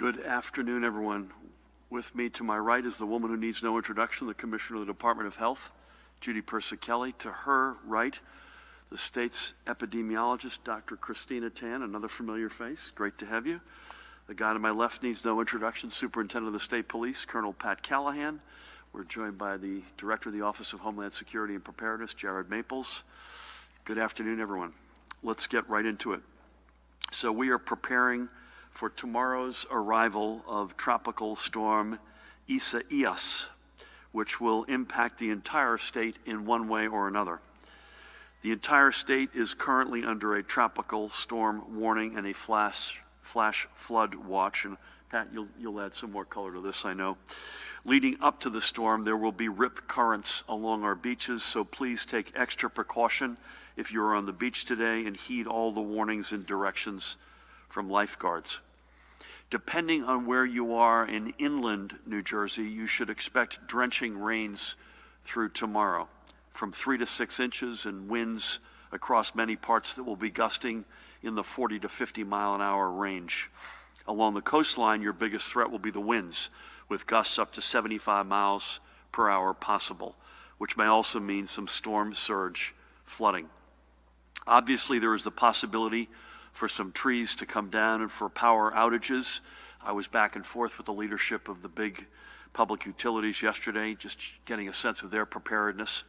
Good afternoon, everyone. With me to my right is the woman who needs no introduction, the Commissioner of the Department of Health, Judy Persichilli. To her right, the state's epidemiologist, Dr. Christina Tan, another familiar face. Great to have you. The guy to my left needs no introduction, Superintendent of the State Police, Colonel Pat Callahan. We're joined by the Director of the Office of Homeland Security and Preparedness, Jared Maples. Good afternoon, everyone. Let's get right into it. So we are preparing for tomorrow's arrival of Tropical Storm Isaias, which will impact the entire state in one way or another. The entire state is currently under a tropical storm warning and a flash, flash flood watch. And Pat, you'll, you'll add some more color to this, I know. Leading up to the storm, there will be rip currents along our beaches, so please take extra precaution if you're on the beach today and heed all the warnings and directions from lifeguards. Depending on where you are in inland New Jersey, you should expect drenching rains through tomorrow, from three to six inches and winds across many parts that will be gusting in the 40 to 50 mile an hour range. Along the coastline, your biggest threat will be the winds, with gusts up to 75 miles per hour possible, which may also mean some storm surge flooding. Obviously, there is the possibility for some trees to come down and for power outages. I was back and forth with the leadership of the big public utilities yesterday, just getting a sense of their preparedness.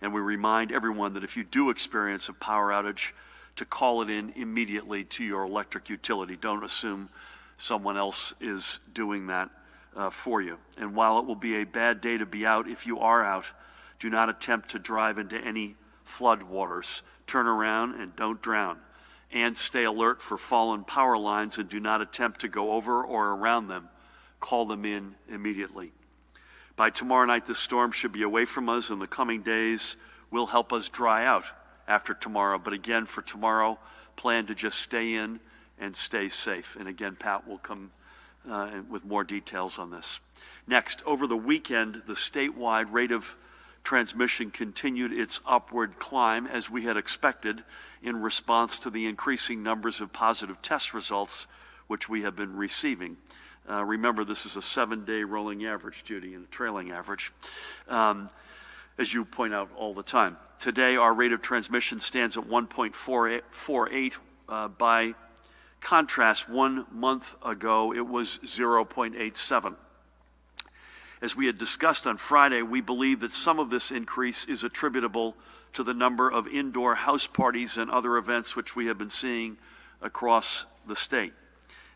And we remind everyone that if you do experience a power outage, to call it in immediately to your electric utility. Don't assume someone else is doing that uh, for you. And while it will be a bad day to be out, if you are out, do not attempt to drive into any flood waters. Turn around and don't drown. And stay alert for fallen power lines and do not attempt to go over or around them. Call them in immediately. By tomorrow night, this storm should be away from us, and the coming days will help us dry out after tomorrow. But again, for tomorrow, plan to just stay in and stay safe. And again, Pat will come uh, with more details on this. Next, over the weekend, the statewide rate of transmission continued its upward climb as we had expected in response to the increasing numbers of positive test results which we have been receiving. Uh, remember, this is a seven-day rolling average, Judy, and a trailing average, um, as you point out all the time. Today, our rate of transmission stands at 1.48 uh, by contrast, one month ago, it was 0.87. As we had discussed on Friday, we believe that some of this increase is attributable to the number of indoor house parties and other events which we have been seeing across the state.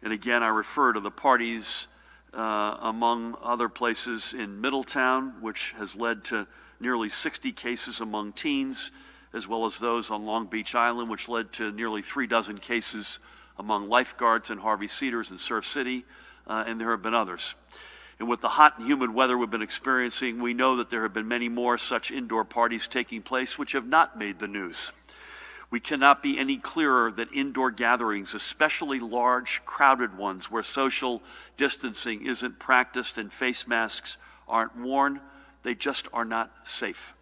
And again, I refer to the parties uh, among other places in Middletown, which has led to nearly 60 cases among teens, as well as those on Long Beach Island, which led to nearly three dozen cases among lifeguards in Harvey Cedars and Surf City, uh, and there have been others. And with the hot and humid weather we've been experiencing, we know that there have been many more such indoor parties taking place which have not made the news. We cannot be any clearer that indoor gatherings, especially large, crowded ones where social distancing isn't practiced and face masks aren't worn, they just are not safe.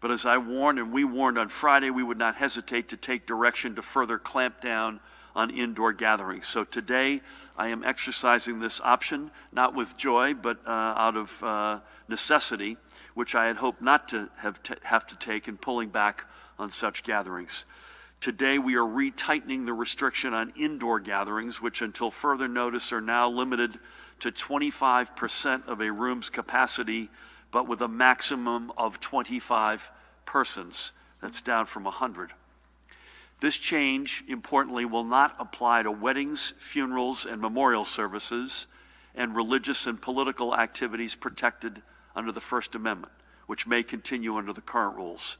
But as I warned and we warned on Friday, we would not hesitate to take direction to further clamp down on indoor gatherings. So today, I am exercising this option, not with joy, but uh, out of uh, necessity, which I had hoped not to have, have to take in pulling back on such gatherings. Today, we are retightening the restriction on indoor gatherings, which until further notice are now limited to 25% of a room's capacity, but with a maximum of 25 persons. That's down from 100. This change, importantly, will not apply to weddings, funerals, and memorial services and religious and political activities protected under the First Amendment, which may continue under the current rules.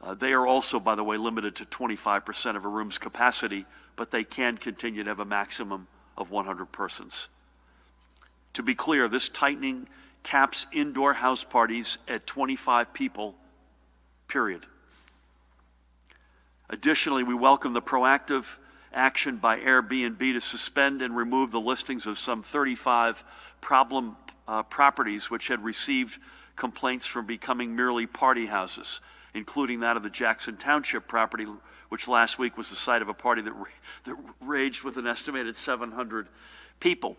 Uh, they are also, by the way, limited to 25% of a room's capacity, but they can continue to have a maximum of 100 persons. To be clear, this tightening caps indoor house parties at 25 people, period. Additionally, we welcome the proactive action by Airbnb to suspend and remove the listings of some 35 problem uh, properties which had received complaints from becoming merely party houses, including that of the Jackson Township property which last week was the site of a party that, that raged with an estimated 700 people.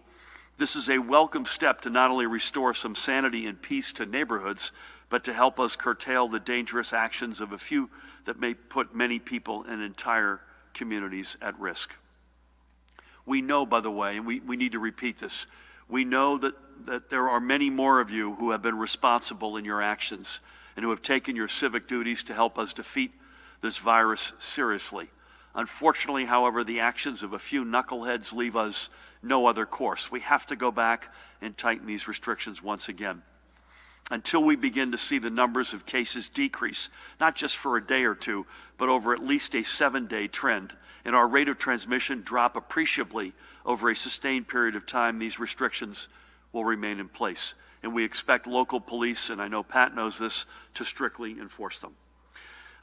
This is a welcome step to not only restore some sanity and peace to neighborhoods, but to help us curtail the dangerous actions of a few that may put many people and entire communities at risk. We know, by the way, and we, we need to repeat this, we know that, that there are many more of you who have been responsible in your actions and who have taken your civic duties to help us defeat this virus seriously. Unfortunately, however, the actions of a few knuckleheads leave us no other course. We have to go back and tighten these restrictions once again until we begin to see the numbers of cases decrease, not just for a day or two, but over at least a seven day trend, and our rate of transmission drop appreciably over a sustained period of time, these restrictions will remain in place. And we expect local police, and I know Pat knows this, to strictly enforce them.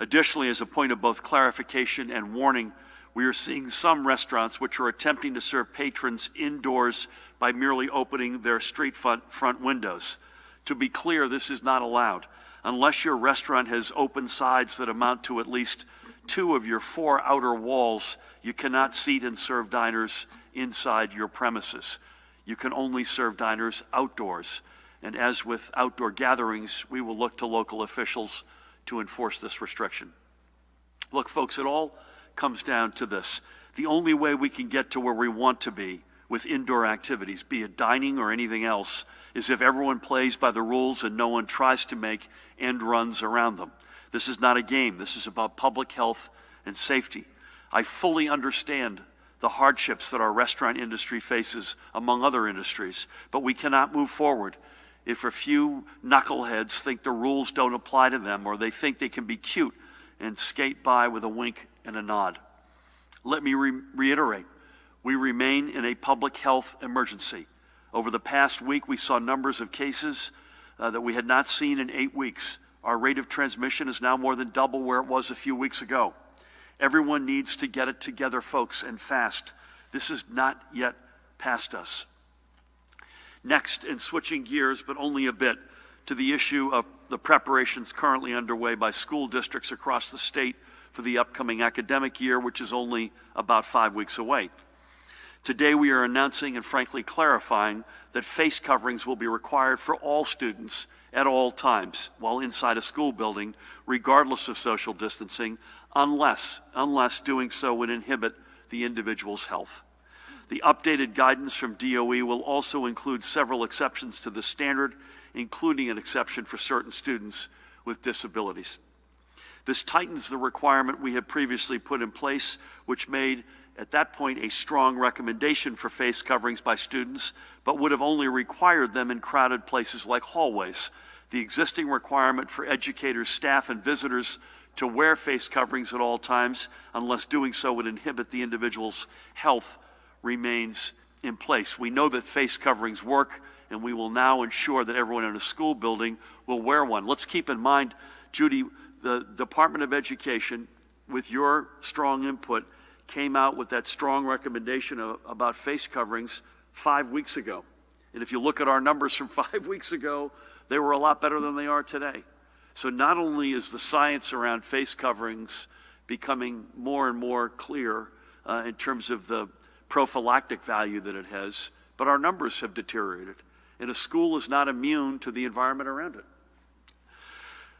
Additionally, as a point of both clarification and warning, we are seeing some restaurants which are attempting to serve patrons indoors by merely opening their street front, front windows. To be clear, this is not allowed. Unless your restaurant has open sides that amount to at least two of your four outer walls, you cannot seat and serve diners inside your premises. You can only serve diners outdoors. And as with outdoor gatherings, we will look to local officials to enforce this restriction. Look, folks, it all comes down to this. The only way we can get to where we want to be with indoor activities, be it dining or anything else, is if everyone plays by the rules and no one tries to make end runs around them. This is not a game. This is about public health and safety. I fully understand the hardships that our restaurant industry faces, among other industries, but we cannot move forward if a few knuckleheads think the rules don't apply to them or they think they can be cute and skate by with a wink and a nod. Let me re reiterate we remain in a public health emergency. Over the past week, we saw numbers of cases uh, that we had not seen in eight weeks. Our rate of transmission is now more than double where it was a few weeks ago. Everyone needs to get it together, folks, and fast. This is not yet past us. Next, and switching gears, but only a bit, to the issue of the preparations currently underway by school districts across the state for the upcoming academic year, which is only about five weeks away. Today we are announcing and frankly clarifying that face coverings will be required for all students at all times while inside a school building, regardless of social distancing, unless, unless doing so would inhibit the individual's health. The updated guidance from DOE will also include several exceptions to the standard, including an exception for certain students with disabilities. This tightens the requirement we had previously put in place, which made at that point a strong recommendation for face coverings by students, but would have only required them in crowded places like hallways. The existing requirement for educators, staff, and visitors to wear face coverings at all times, unless doing so would inhibit the individual's health, remains in place. We know that face coverings work, and we will now ensure that everyone in a school building will wear one. Let's keep in mind, Judy, the Department of Education, with your strong input, came out with that strong recommendation of, about face coverings five weeks ago. And if you look at our numbers from five weeks ago, they were a lot better than they are today. So not only is the science around face coverings becoming more and more clear uh, in terms of the prophylactic value that it has, but our numbers have deteriorated. And a school is not immune to the environment around it.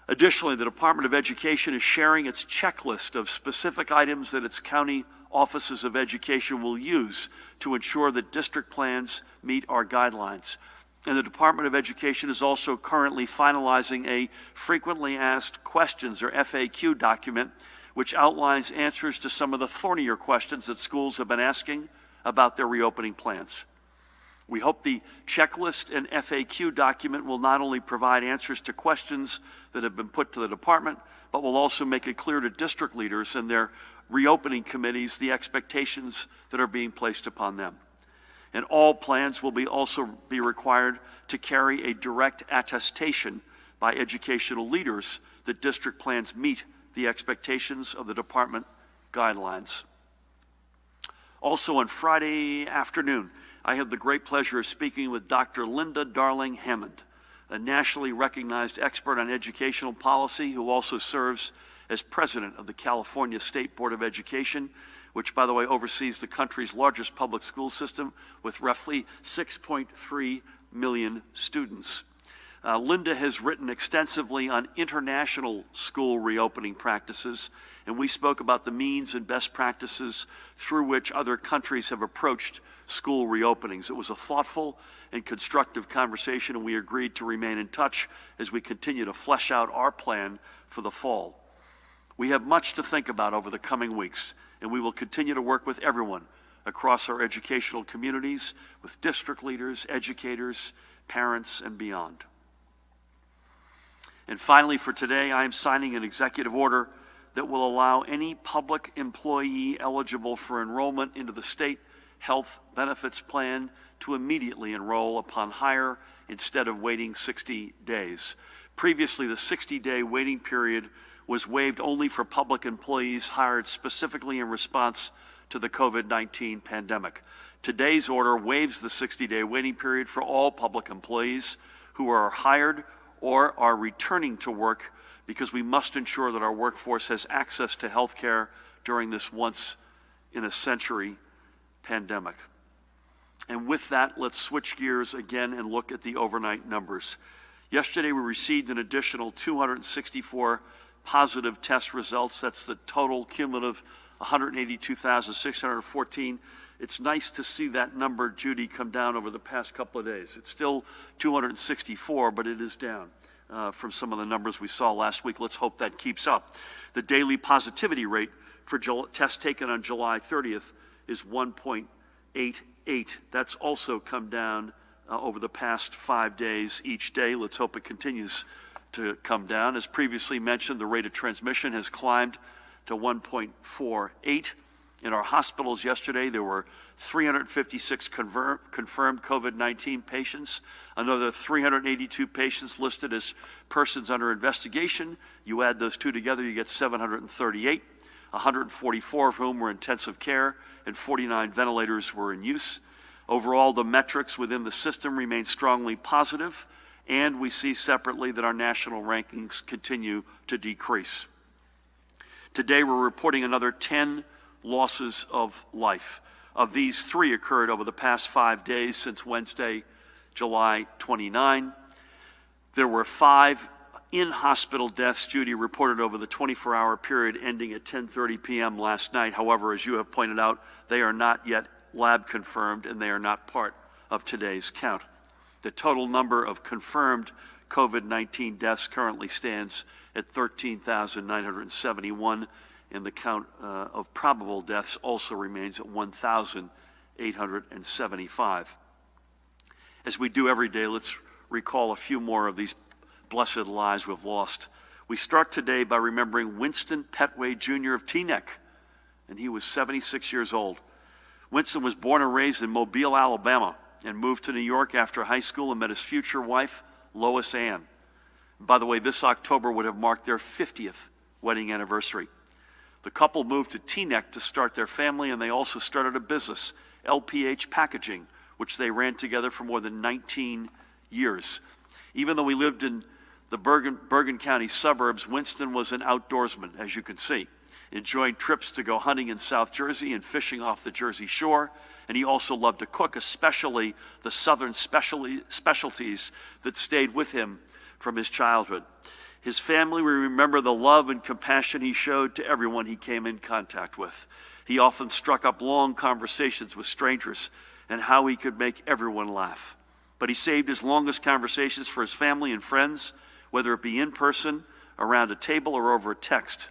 Additionally, the Department of Education is sharing its checklist of specific items that its county offices of education will use to ensure that district plans meet our guidelines. And the Department of Education is also currently finalizing a frequently asked questions or FAQ document which outlines answers to some of the thornier questions that schools have been asking about their reopening plans. We hope the checklist and FAQ document will not only provide answers to questions that have been put to the department, but will also make it clear to district leaders and their reopening committees the expectations that are being placed upon them. And all plans will be also be required to carry a direct attestation by educational leaders that district plans meet the expectations of the department guidelines. Also on Friday afternoon, I had the great pleasure of speaking with Dr. Linda Darling Hammond, a nationally recognized expert on educational policy who also serves as president of the California State Board of Education, which, by the way, oversees the country's largest public school system with roughly 6.3 million students. Uh, Linda has written extensively on international school reopening practices, and we spoke about the means and best practices through which other countries have approached school reopenings. It was a thoughtful and constructive conversation, and we agreed to remain in touch as we continue to flesh out our plan for the fall. We have much to think about over the coming weeks, and we will continue to work with everyone across our educational communities, with district leaders, educators, parents, and beyond. And finally, for today, I am signing an executive order that will allow any public employee eligible for enrollment into the state health benefits plan to immediately enroll upon hire instead of waiting 60 days. Previously, the 60-day waiting period was waived only for public employees hired specifically in response to the COVID-19 pandemic. Today's order waives the 60-day waiting period for all public employees who are hired or are returning to work because we must ensure that our workforce has access to health care during this once in a century pandemic. And with that, let's switch gears again and look at the overnight numbers. Yesterday, we received an additional 264 positive test results. That's the total cumulative 182,614. It's nice to see that number, Judy, come down over the past couple of days. It's still 264, but it is down uh, from some of the numbers we saw last week. Let's hope that keeps up. The daily positivity rate for tests taken on July 30th is 1.88. That's also come down uh, over the past five days each day. Let's hope it continues to come down. As previously mentioned, the rate of transmission has climbed to 1.48. In our hospitals yesterday, there were 356 confirmed COVID-19 patients, another 382 patients listed as persons under investigation. You add those two together, you get 738, 144 of whom were intensive care, and 49 ventilators were in use. Overall, the metrics within the system remain strongly positive, and we see separately that our national rankings continue to decrease. Today, we're reporting another 10 losses of life. Of these, three occurred over the past five days since Wednesday, July 29. There were five in-hospital deaths, Judy reported over the 24-hour period ending at 10.30 p.m. last night. However, as you have pointed out, they are not yet lab confirmed and they are not part of today's count. The total number of confirmed COVID-19 deaths currently stands at 13,971 and the count uh, of probable deaths also remains at 1,875. As we do every day, let's recall a few more of these blessed lives we've lost. We start today by remembering Winston Petway Jr. of Teaneck, and he was 76 years old. Winston was born and raised in Mobile, Alabama, and moved to New York after high school and met his future wife, Lois Ann. By the way, this October would have marked their 50th wedding anniversary. The couple moved to Teaneck to start their family, and they also started a business, LPH Packaging, which they ran together for more than 19 years. Even though we lived in the Bergen, Bergen County suburbs, Winston was an outdoorsman, as you can see, enjoying trips to go hunting in South Jersey and fishing off the Jersey shore. And he also loved to cook, especially the southern specialties that stayed with him from his childhood. His family will remember the love and compassion he showed to everyone he came in contact with. He often struck up long conversations with strangers and how he could make everyone laugh. But he saved his longest conversations for his family and friends, whether it be in person, around a table, or over a text.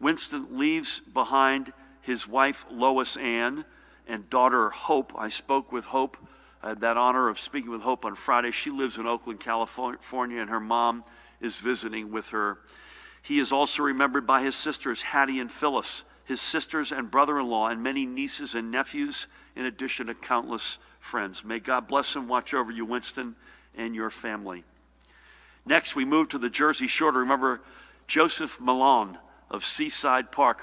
Winston leaves behind his wife, Lois Ann, and daughter, Hope. I spoke with Hope. I had that honor of speaking with Hope on Friday. She lives in Oakland, California, and her mom is visiting with her. He is also remembered by his sisters, Hattie and Phyllis, his sisters and brother in law, and many nieces and nephews, in addition to countless friends. May God bless and watch over you, Winston, and your family. Next, we move to the Jersey Shore to remember Joseph Malone of Seaside Park.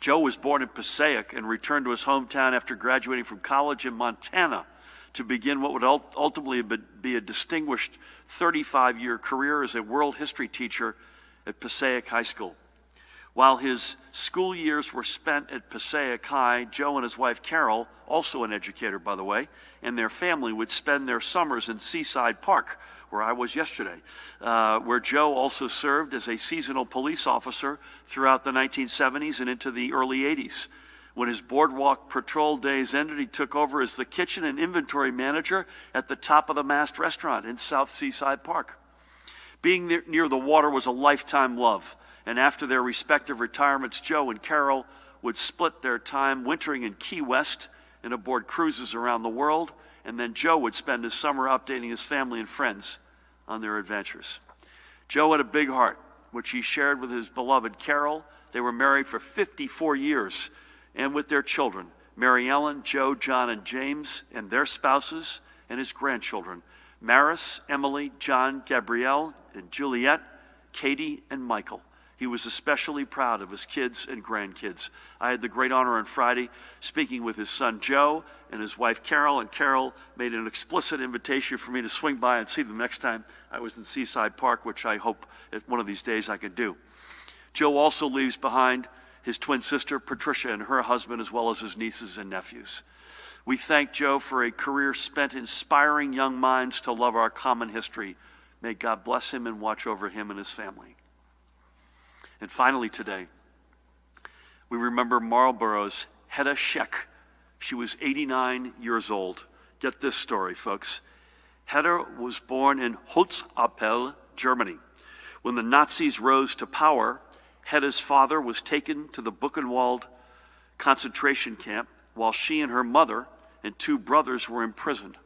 Joe was born in Passaic and returned to his hometown after graduating from college in Montana to begin what would ultimately be a distinguished 35 year career as a world history teacher at Passaic High School. While his school years were spent at Passaic High, Joe and his wife Carol, also an educator by the way, and their family would spend their summers in Seaside Park, where I was yesterday, uh, where Joe also served as a seasonal police officer throughout the 1970s and into the early 80s. When his boardwalk patrol days ended, he took over as the kitchen and inventory manager at the top of the mast restaurant in South Seaside Park. Being near the water was a lifetime love and after their respective retirements, Joe and Carol would split their time wintering in Key West and aboard cruises around the world, and then Joe would spend his summer updating his family and friends on their adventures. Joe had a big heart, which he shared with his beloved Carol. They were married for 54 years, and with their children, Mary Ellen, Joe, John, and James, and their spouses, and his grandchildren, Maris, Emily, John, Gabrielle, and Juliet, Katie, and Michael. He was especially proud of his kids and grandkids. I had the great honor on Friday speaking with his son Joe and his wife Carol, and Carol made an explicit invitation for me to swing by and see them next time I was in Seaside Park, which I hope one of these days I could do. Joe also leaves behind his twin sister Patricia and her husband, as well as his nieces and nephews. We thank Joe for a career spent inspiring young minds to love our common history. May God bless him and watch over him and his family. And finally, today, we remember Marlborough's Hedda Scheck. She was 89 years old. Get this story, folks. Hedda was born in Holzappel, Germany. When the Nazis rose to power, Hedda's father was taken to the Buchenwald concentration camp while she and her mother and two brothers were imprisoned.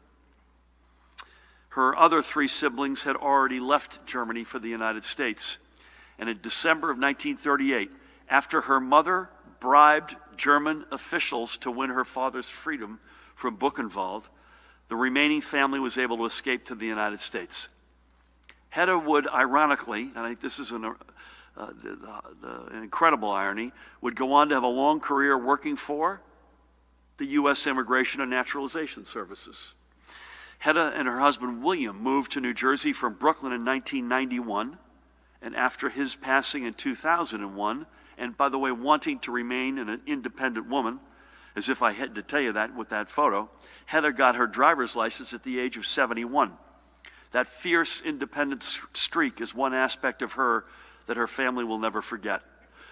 Her other three siblings had already left Germany for the United States. And in December of 1938, after her mother bribed German officials to win her father's freedom from Buchenwald, the remaining family was able to escape to the United States. Hedda would, ironically, and I think this is an, uh, the, the, the incredible irony, would go on to have a long career working for the U.S. Immigration and Naturalization Services. Hedda and her husband William moved to New Jersey from Brooklyn in 1991 and after his passing in 2001, and by the way, wanting to remain an independent woman, as if I had to tell you that with that photo, Hedda got her driver's license at the age of 71. That fierce independent streak is one aspect of her that her family will never forget.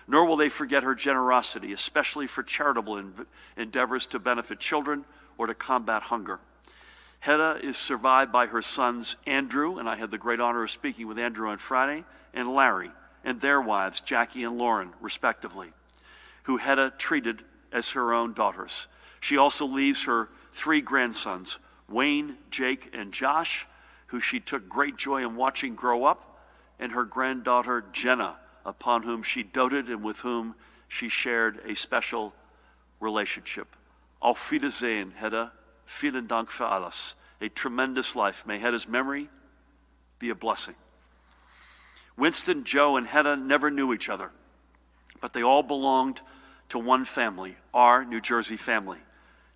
Nor will they forget her generosity, especially for charitable endeavors to benefit children or to combat hunger. Hedda is survived by her sons Andrew, and I had the great honor of speaking with Andrew on Friday, and Larry, and their wives, Jackie and Lauren, respectively, who Hedda treated as her own daughters. She also leaves her three grandsons, Wayne, Jake, and Josh, who she took great joy in watching grow up, and her granddaughter, Jenna, upon whom she doted and with whom she shared a special relationship. Auf Wiedersehen, Hedda. Vielen Dank für alles. A tremendous life. May Hedda's memory be a blessing. Winston, Joe, and Hedda never knew each other, but they all belonged to one family, our New Jersey family,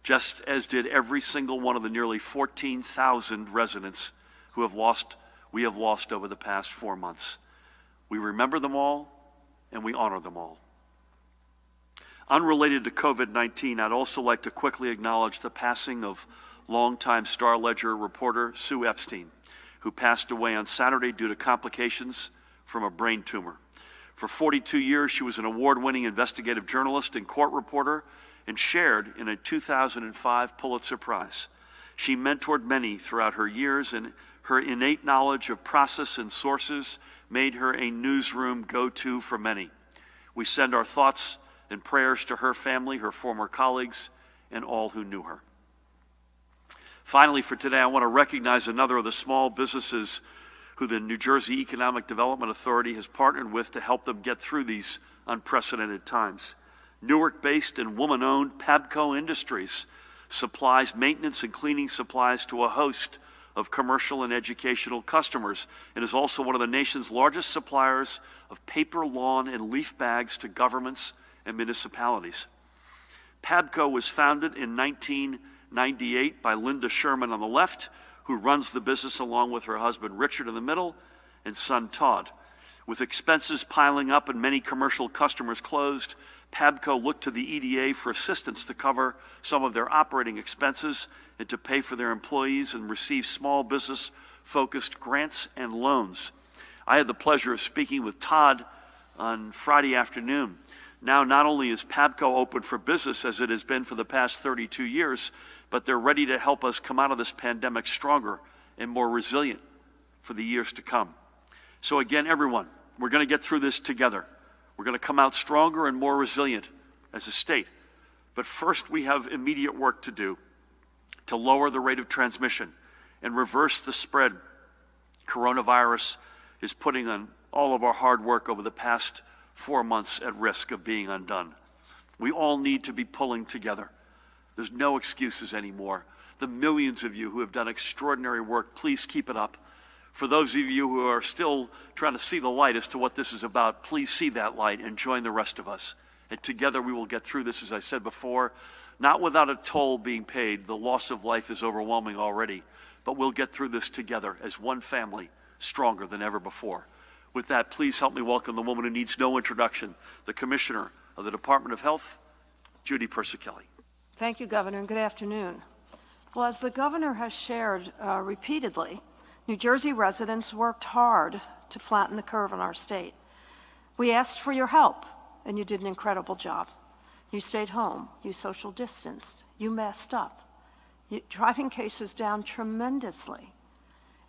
just as did every single one of the nearly 14,000 residents who have lost, we have lost over the past four months. We remember them all and we honor them all. Unrelated to COVID 19, I'd also like to quickly acknowledge the passing of longtime Star Ledger reporter Sue Epstein, who passed away on Saturday due to complications from a brain tumor. For 42 years, she was an award winning investigative journalist and court reporter and shared in a 2005 Pulitzer Prize. She mentored many throughout her years, and her innate knowledge of process and sources made her a newsroom go to for many. We send our thoughts and prayers to her family, her former colleagues, and all who knew her. Finally, for today, I want to recognize another of the small businesses who the New Jersey Economic Development Authority has partnered with to help them get through these unprecedented times. Newark based and woman owned Pabco Industries supplies maintenance and cleaning supplies to a host of commercial and educational customers and is also one of the nation's largest suppliers of paper, lawn, and leaf bags to governments and municipalities. Pabco was founded in 1998 by Linda Sherman on the left who runs the business along with her husband Richard in the middle and son Todd. With expenses piling up and many commercial customers closed, PABCO looked to the EDA for assistance to cover some of their operating expenses and to pay for their employees and receive small business focused grants and loans. I had the pleasure of speaking with Todd on Friday afternoon. Now, not only is PABCO open for business as it has been for the past 32 years, but they're ready to help us come out of this pandemic stronger and more resilient for the years to come. So, again, everyone, we're going to get through this together. We're going to come out stronger and more resilient as a state. But first, we have immediate work to do to lower the rate of transmission and reverse the spread coronavirus is putting on all of our hard work over the past four months at risk of being undone. We all need to be pulling together. There's no excuses anymore. The millions of you who have done extraordinary work, please keep it up. For those of you who are still trying to see the light as to what this is about, please see that light and join the rest of us. And together we will get through this, as I said before, not without a toll being paid. The loss of life is overwhelming already, but we'll get through this together as one family, stronger than ever before. With that, please help me welcome the woman who needs no introduction, the Commissioner of the Department of Health, Judy Persichilli. Thank you, Governor, and good afternoon. Well, as the governor has shared uh, repeatedly, New Jersey residents worked hard to flatten the curve in our state. We asked for your help, and you did an incredible job. You stayed home, you social distanced, you masked up, you, driving cases down tremendously.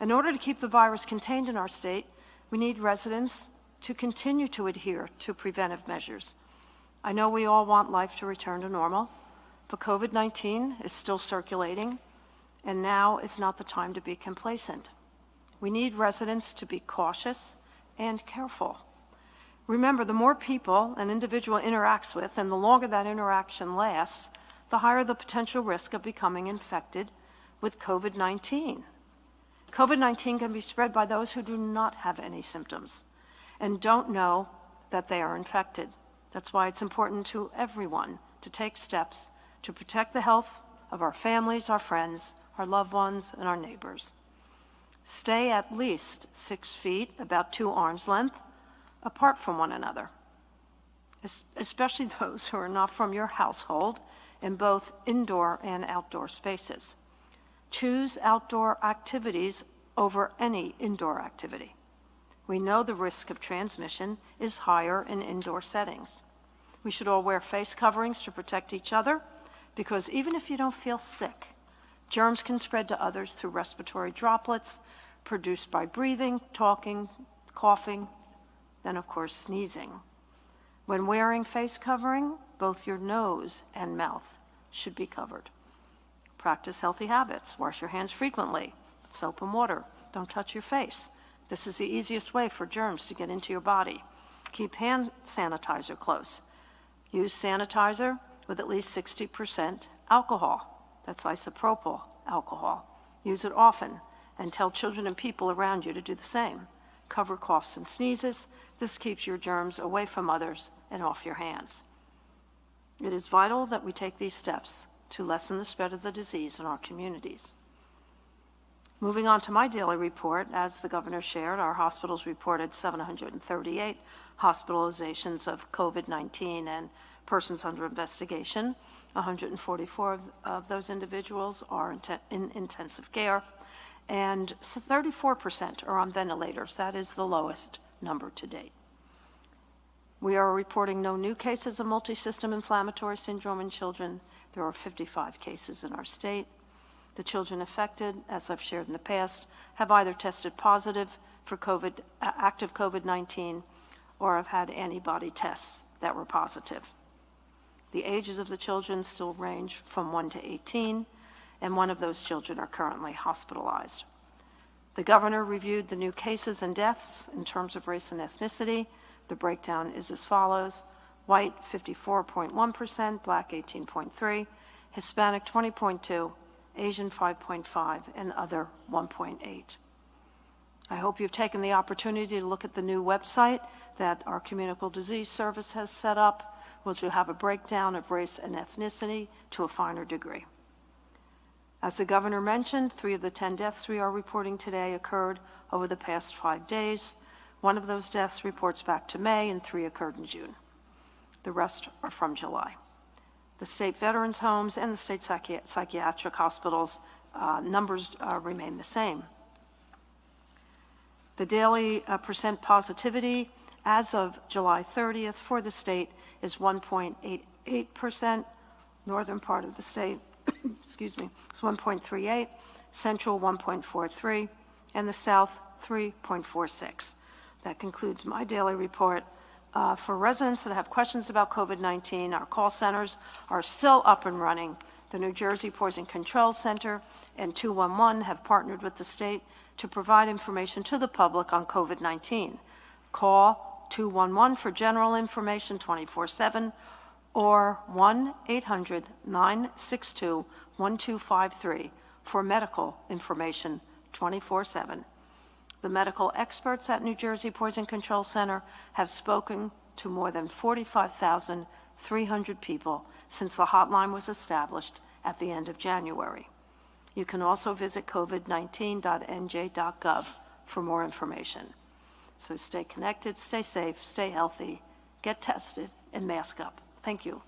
In order to keep the virus contained in our state, we need residents to continue to adhere to preventive measures. I know we all want life to return to normal, but COVID 19 is still circulating, and now is not the time to be complacent. We need residents to be cautious and careful. Remember, the more people an individual interacts with and the longer that interaction lasts, the higher the potential risk of becoming infected with COVID 19. COVID 19 can be spread by those who do not have any symptoms and don't know that they are infected. That's why it's important to everyone to take steps to protect the health of our families, our friends, our loved ones, and our neighbors. Stay at least six feet, about two arms length, apart from one another, especially those who are not from your household in both indoor and outdoor spaces. Choose outdoor activities over any indoor activity. We know the risk of transmission is higher in indoor settings. We should all wear face coverings to protect each other because even if you don't feel sick, Germs can spread to others through respiratory droplets produced by breathing, talking, coughing, then of course sneezing. When wearing face covering, both your nose and mouth should be covered. Practice healthy habits. Wash your hands frequently, soap and water. Don't touch your face. This is the easiest way for germs to get into your body. Keep hand sanitizer close. Use sanitizer with at least 60% alcohol. That's isopropyl alcohol. Use it often and tell children and people around you to do the same. Cover coughs and sneezes. This keeps your germs away from others and off your hands. It is vital that we take these steps to lessen the spread of the disease in our communities. Moving on to my daily report, as the governor shared, our hospitals reported 738 hospitalizations of COVID 19 and persons under investigation. 144 of, of those individuals are in, in intensive care, and 34% are on ventilators. That is the lowest number to date. We are reporting no new cases of multisystem inflammatory syndrome in children. There are 55 cases in our state. The children affected, as I've shared in the past, have either tested positive for COVID, active COVID-19 or have had antibody tests that were positive. The ages of the children still range from 1 to 18, and one of those children are currently hospitalized. The governor reviewed the new cases and deaths in terms of race and ethnicity. The breakdown is as follows. White 54.1%, black 18.3, Hispanic 20.2, Asian 5.5, and other 1.8. I hope you've taken the opportunity to look at the new website that our Communicable Disease Service has set up will have a breakdown of race and ethnicity to a finer degree. As the governor mentioned, three of the 10 deaths we are reporting today occurred over the past five days. One of those deaths reports back to May, and three occurred in June. The rest are from July. The state veterans' homes and the state psychi- psychiatric hospitals, uh, numbers uh, remain the same. The daily uh, percent positivity as of July 30th for the state is 1.88%. Northern part of the state, excuse me, is 1.38, central 1.43, and the south 3.46. That concludes my daily report. Uh, For residents that have questions about COVID-19, our call centers are still up and running. The New Jersey Poison Control Center and 211 have partnered with the state to provide information to the public on COVID-19. Call 211 for general information 24/7 or 1-800-962-1253 for medical information 24/7. The medical experts at New Jersey Poison Control Center have spoken to more than 45,300 people since the hotline was established at the end of January. You can also visit covid19.nj.gov for more information. So stay connected, stay safe, stay healthy, get tested, and mask up. Thank you.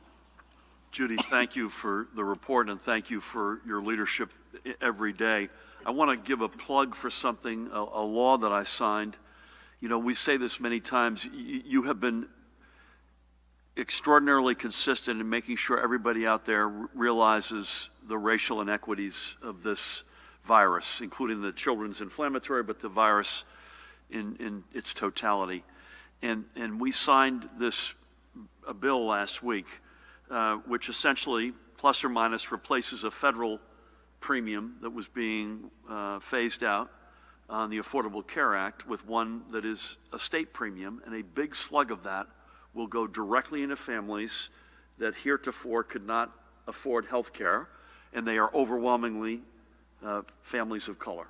Judy, thank you for the report and thank you for your leadership every day. I want to give a plug for something, a, a law that I signed. You know, we say this many times. Y- you have been extraordinarily consistent in making sure everybody out there realizes the racial inequities of this virus, including the children's inflammatory, but the virus in, in its totality. And, and we signed this a bill last week, uh, which essentially, plus or minus, replaces a federal premium that was being uh, phased out on the Affordable Care Act with one that is a state premium, and a big slug of that will go directly into families that heretofore could not afford health care, and they are overwhelmingly uh, families of color.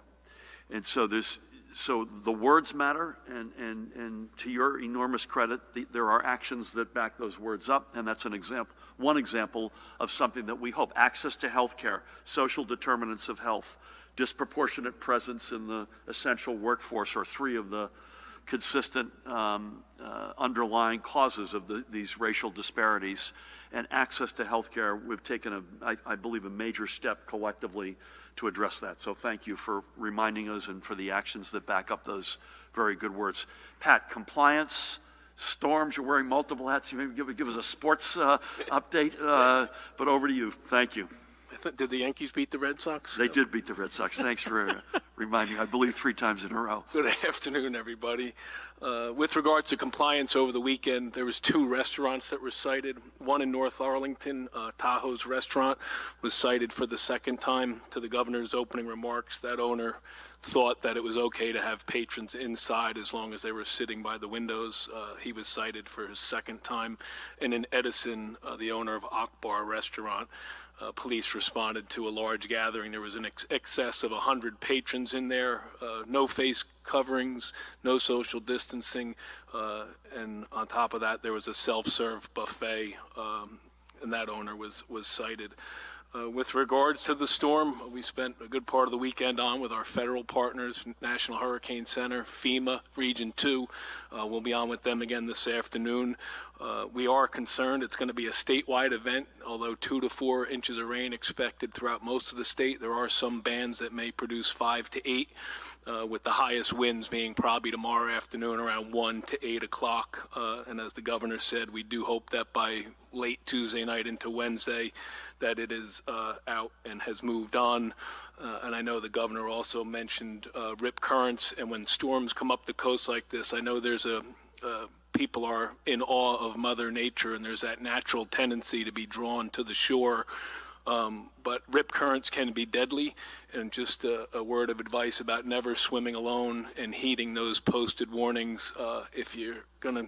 And so there's, so the words matter, and, and, and to your enormous credit, the, there are actions that back those words up, and that's an example, one example of something that we hope. Access to health care, social determinants of health, disproportionate presence in the essential workforce are three of the consistent um, uh, underlying causes of the, these racial disparities. And access to health care, we've taken, a, I, I believe, a major step collectively to address that. So thank you for reminding us and for the actions that back up those very good words. Pat, compliance, storms, you're wearing multiple hats. You maybe give, give us a sports uh, update, uh, but over to you. Thank you. Did the Yankees beat the Red Sox? They did beat the Red Sox. Thanks for uh, reminding, me, I believe, three times in a row. Good afternoon, everybody. Uh, With regards to compliance over the weekend, there was two restaurants that were cited. One in North Arlington, uh, Tahoe's Restaurant, was cited for the second time to the governor's opening remarks. That owner thought that it was okay to have patrons inside as long as they were sitting by the windows. Uh, He was cited for his second time. And in Edison, uh, the owner of Akbar Restaurant, uh, police responded to a large gathering. There was an ex- excess of 100 patrons in there, uh, no face coverings, no social distancing, uh, and on top of that, there was a self-serve buffet, um, and that owner was, was cited. Uh, With regards to the storm, we spent a good part of the weekend on with our federal partners, National Hurricane Center, FEMA, Region 2. Uh, We'll be on with them again this afternoon. Uh, We are concerned, it's going to be a statewide event, although two to four inches of rain expected throughout most of the state. There are some bands that may produce five to eight, uh, with the highest winds being probably tomorrow afternoon around 1 to 8 o'clock. Uh, And as the governor said, we do hope that by late Tuesday night into Wednesday, that it is uh, out and has moved on. Uh, And I know the governor also mentioned uh, rip currents, and when storms come up the coast like this, I know there's a, uh, people are in awe of Mother Nature, and there's that natural tendency to be drawn to the shore. Um, but rip currents can be deadly, and just a, a word of advice about never swimming alone and heeding those posted warnings. Uh, if you're going to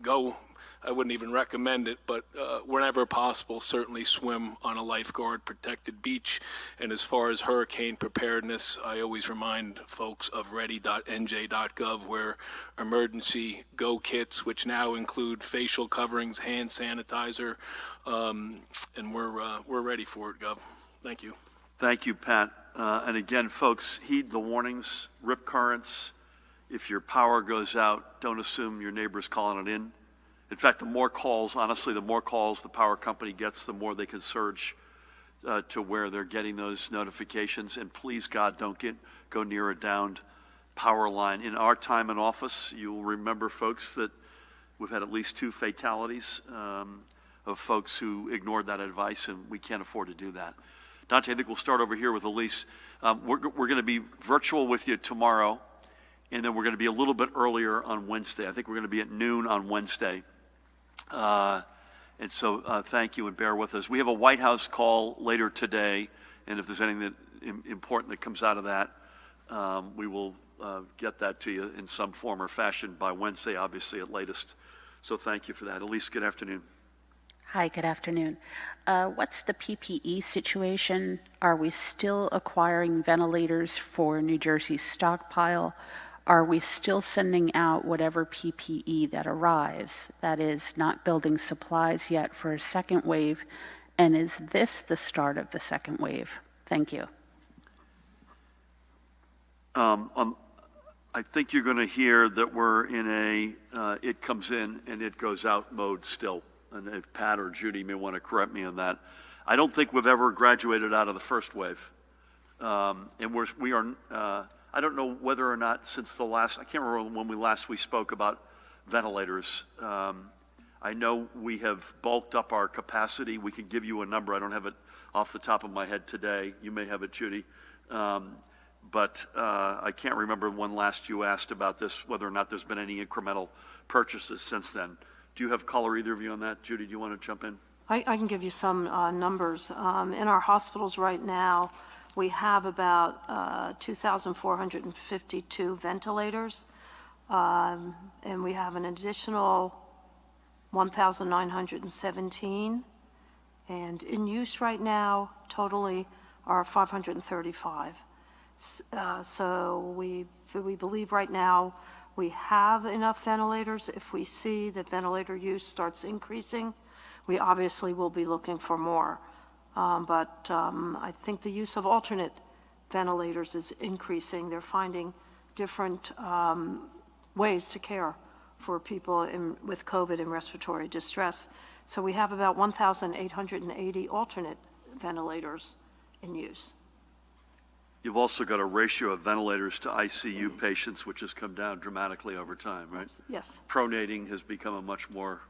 go, I wouldn't even recommend it, but uh, whenever possible, certainly swim on a lifeguard protected beach. And as far as hurricane preparedness, I always remind folks of ready.nj.gov, where emergency go kits, which now include facial coverings, hand sanitizer, um, and we're uh, we're ready for it, Gov. Thank you. Thank you, Pat. Uh, And again, folks, heed the warnings, rip currents, if your power goes out, don't assume your neighbor's calling it in. In fact, the more calls, honestly, the more calls the power company gets, the more they can surge uh, to where they're getting those notifications. And please, God, don't get go near a downed power line. In our time in office, you'll remember, folks, that we've had at least two fatalities um, of folks who ignored that advice, and we can't afford to do that. Dante, I think we'll start over here with Elise. Um, we're we're going to be virtual with you tomorrow, and then we're going to be a little bit earlier on Wednesday. I think we're going to be at noon on Wednesday. Uh, and so uh, thank you and bear with us. We have a White House call later today, and if there's anything that im- important that comes out of that, um, we will uh, get that to you in some form or fashion by Wednesday, obviously at latest. So thank you for that. Elise, good afternoon. Hi, good afternoon. Uh, What's the PPE situation? Are we still acquiring ventilators for New Jersey's stockpile? Are we still sending out whatever PPE that arrives? That is, not building supplies yet for a second wave? And is this the start of the second wave? Thank you. Um, um, I think you're going to hear that we're in a uh, it comes in and it goes out mode still. And if Pat or Judy may want to correct me on that. I don't think we've ever graduated out of the first wave. Um, and we're, we are, uh, I don't know whether or not since the last, I can't remember when we last we spoke about ventilators. Um, I know we have bulked up our capacity. We can give you a number. I don't have it off the top of my head today. You may have it, Judy. Um, but uh, I can't remember when last you asked about this, whether or not there's been any incremental purchases since then. Do you have color, either of you, on that? Judy, do you want to jump in? I, I can give you some uh, numbers. Um, In our hospitals right now, we have about uh, 2,452 ventilators, um, and we have an additional 1,917. And in use right now, totally, are 535. Uh, So we, we believe right now, we have enough ventilators. If we see that ventilator use starts increasing, we obviously will be looking for more. Um, But um, I think the use of alternate ventilators is increasing. They're finding different um, ways to care for people in- with COVID and respiratory distress. So we have about 1,880 alternate ventilators in use. You've also got a ratio of ventilators to ICU patients, which has come down dramatically over time, right? Yes, Pronating has become a much more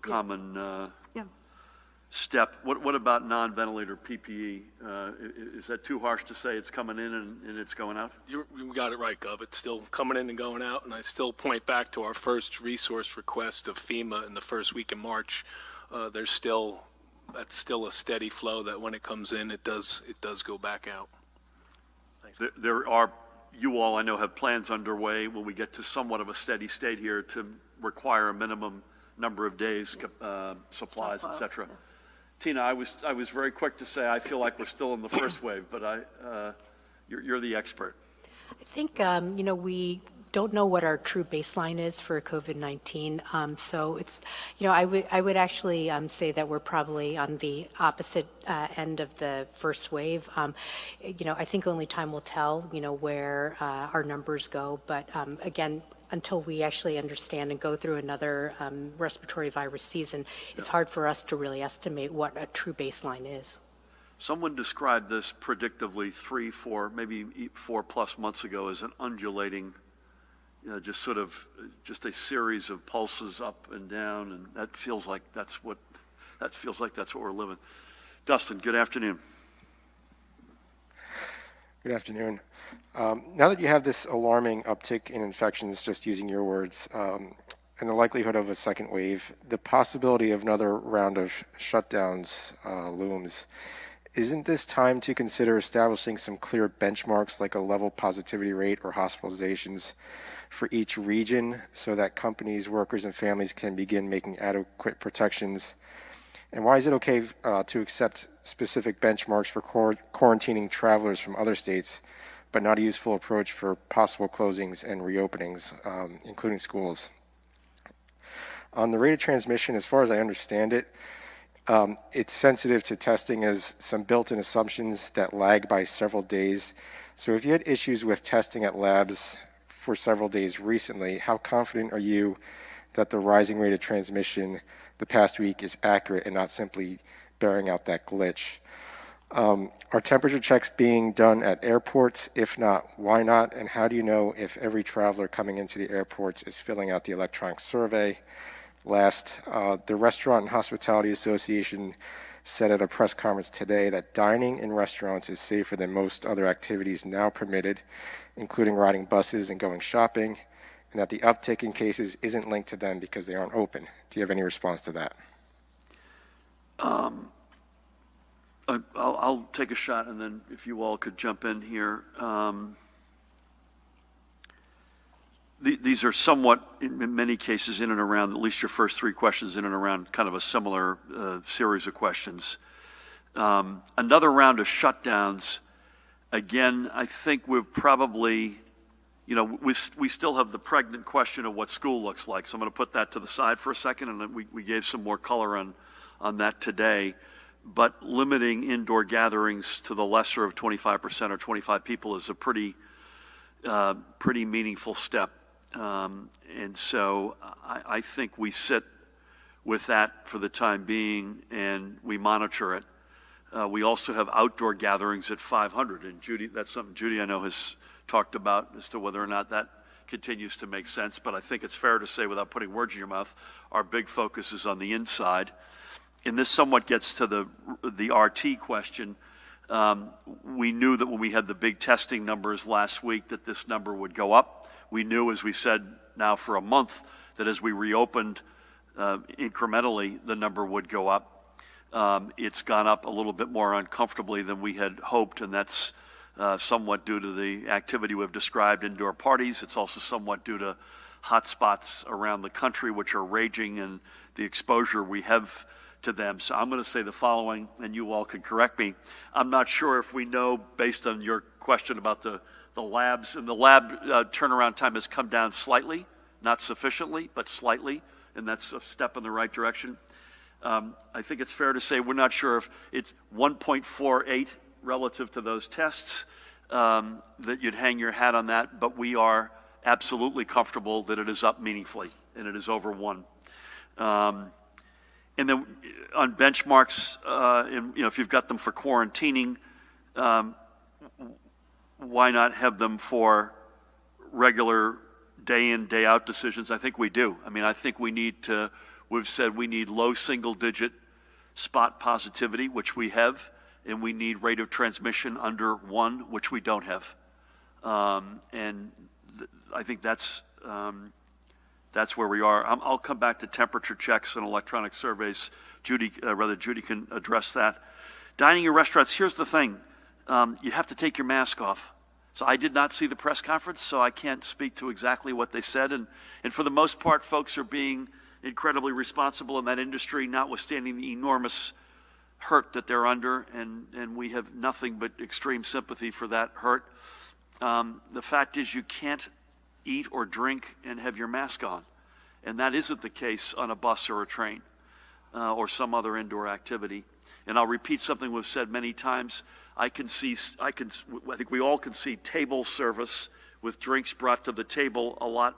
common uh, yeah. Step. What, what about non-ventilator PPE? Uh, i- i- Is that too harsh to say it's coming in and, and it's going out? You, you got it right, Gov. It's still coming in and going out, and I still point back to our first resource request of FEMA in the first week in March. Uh, there's still, that's still a steady flow that when it comes in, it does, it does go back out. There- There are, you all, I know, have plans underway when we get to somewhat of a steady state here to require a minimum number of days, uh, supplies, et Stockpile, cetera. Tina, I was, I was very quick to say I feel like we're still in the first wave, but I, uh, you're, you're the expert. I think, um, you know, we don't know what our true baseline is for COVID-19. Um, so it's, you know, I would, I would actually um, say that we're probably on the opposite uh, end of the first wave. Um, you know, I think only time will tell, you know, where uh, our numbers go. But um, again, until we actually understand and go through another um, respiratory virus season, it's hard for us to really estimate what a true baseline is. Someone described this predictively three, four, maybe e- four plus months ago as an undulating, you know, just sort of, just a series of pulses up and down, and that feels like that's what, that feels like that's what we're living. Dustin, good afternoon. Good afternoon. Um, now that you have this alarming uptick in infections, just using your words, um, and the likelihood of a second wave, the possibility of another round of shutdowns uh, looms. Isn't this time to consider establishing some clear benchmarks like a level positivity rate or hospitalizations for each region so that companies, workers, and families can begin making adequate protections and why is it okay uh, to accept specific benchmarks for quarantining travelers from other states, but not a useful approach for possible closings and reopenings, um, including schools? On the rate of transmission, as far as I understand it, um, it's sensitive to testing as some built-in assumptions that lag by several days. So if you had issues with testing at labs for several days recently. How confident are you that the rising rate of transmission the past week is accurate and not simply bearing out that glitch? Um, are temperature checks being done at airports? If not, why not? And how do you know if every traveler coming into the airports is filling out the electronic survey? Last, uh, the Restaurant and Hospitality Association said at a press conference today that dining in restaurants is safer than most other activities now permitted, including riding buses and going shopping, and that the uptick in cases isn't linked to them because they aren't open. Do you have any response to that? Uh, I'll, I'll take a shot, and then if you all could jump in here. Um, the- These are somewhat, in in many cases, in and around, at least your first three questions, in and around kind of a similar uh, series of questions. Um, Another round of shutdowns, again, I think we've probably, you know, we, we still have the pregnant question of what school looks like. So I'm going to put that to the side for a second, and we, we gave some more color on, on that today. But limiting indoor gatherings to the lesser of 25% or 25 people is a pretty, uh, pretty meaningful step. Um, and so I, I think we sit with that for the time being and we monitor it. Uh, we also have outdoor gatherings at 500, and Judy, that's something Judy I know has talked about as to whether or not that continues to make sense. But I think it's fair to say, without putting words in your mouth, our big focus is on the inside. And this somewhat gets to the the RT question. Um, we knew that when we had the big testing numbers last week that this number would go up. We knew, as we said now for a month, that as we reopened uh, incrementally, the number would go up. Um, It's gone up a little bit more uncomfortably than we had hoped, and that's uh, somewhat due to the activity we've described, indoor parties. It's also somewhat due to hotspots around the country which are raging and the exposure we have to them. So I'm going to say the following, and you all can correct me. I'm not sure if we know, based on your question about the, the labs, and the lab uh, turnaround time has come down slightly, not sufficiently, but slightly, and that's a step in the right direction. Um, I think it's fair to say we're not sure if it's 1.48 relative to those tests, um, that you'd hang your hat on that, but we are absolutely comfortable that it is up meaningfully, and it is over one. Um, and then on benchmarks, uh, you know, if you've got them for quarantining, um, why not have them for regular day in, day out decisions? I think we do. I mean, I think we need to, we've said we need low single digit spot positivity, which we have, and we need rate of transmission under one, which we don't have. Um, and th- I think that's, um, that's where we are. i will come back to temperature checks and electronic surveys. Judy, uh, rather, Judy can address that. Dining in restaurants, here's the thing. Um, you have to take your mask off. So I did not see the press conference, so I can't speak to exactly what they said. And, and for the most part, folks are being incredibly responsible in that industry, notwithstanding the enormous hurt that they're under. And, and we have nothing but extreme sympathy for that hurt. Um, the fact is, you can't eat or drink and have your mask on. And that isn't the case on a bus or a train uh, or some other indoor activity. And I'll repeat something we've said many times. I can see, I can, I think we all can see table service with drinks brought to the table a lot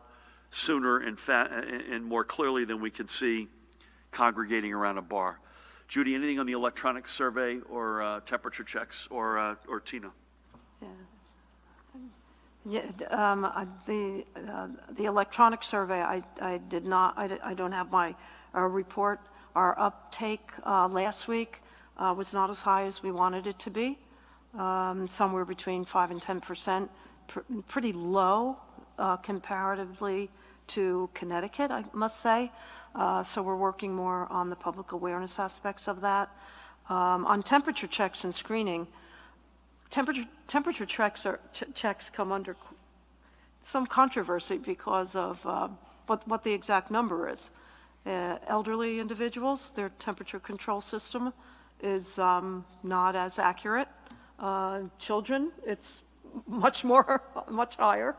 sooner and, and more clearly than we can see congregating around a bar. Judy, anything on the electronic survey or uh, temperature checks or, uh, or Tina? Yeah, d- um, uh, the, uh, the electronic survey, I, I did not, I I don't have my, uh, report. Our uptake, uh, last week, uh, was not as high as we wanted it to be. Um, somewhere between five and 10 percent, pr- pretty low, uh, comparatively to Connecticut, I must say. Uh, so we're working more on the public awareness aspects of that. Um, on temperature checks and screening, temperature, temperature checks are, ch- checks come under some controversy because of uh, what, what the exact number is. Uh, Elderly individuals, their temperature control system is um, not as accurate. Uh, Children, it's much more, much higher.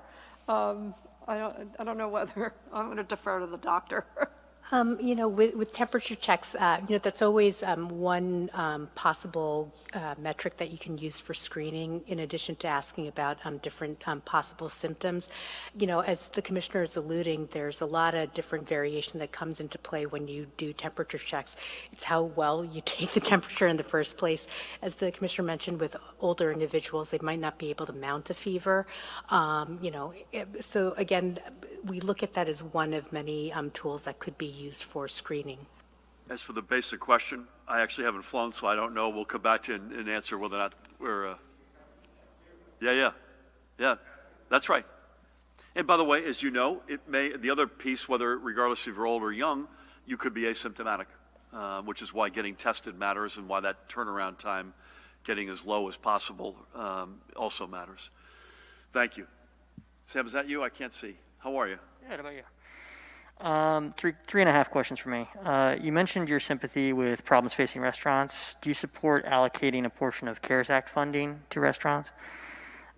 Um, I don't, I don't know whether, I'm going to defer to the doctor. Um, you know, with, with temperature checks, uh, you know, that's always um, one um, possible uh, metric that you can use for screening, in addition to asking about um, different um, possible symptoms. You know, as the commissioner is alluding, there's a lot of different variation that comes into play when you do temperature checks. It's how well you take the temperature in the first place. As the commissioner mentioned, with older individuals, they might not be able to mount a fever. Um, you know, so again, we look at that as one of many tools that could be used for screening. As for the basic question, I actually haven't flown, so I don't know. We'll come back to you and, and answer whether or not we're, uh, yeah, yeah, yeah, that's right. And by the way, as you know, it may, the other piece, whether regardless if you're old or young, you could be asymptomatic, uh, which is why getting tested matters and why that turnaround time, getting as low as possible, um, also matters. Thank you. Sam, is that you? I can't see. How are you? Yeah, how about you? Um, three, three and a half questions for me. Uh, you mentioned your sympathy with problems facing restaurants. Do you support allocating a portion of CARES Act funding to restaurants?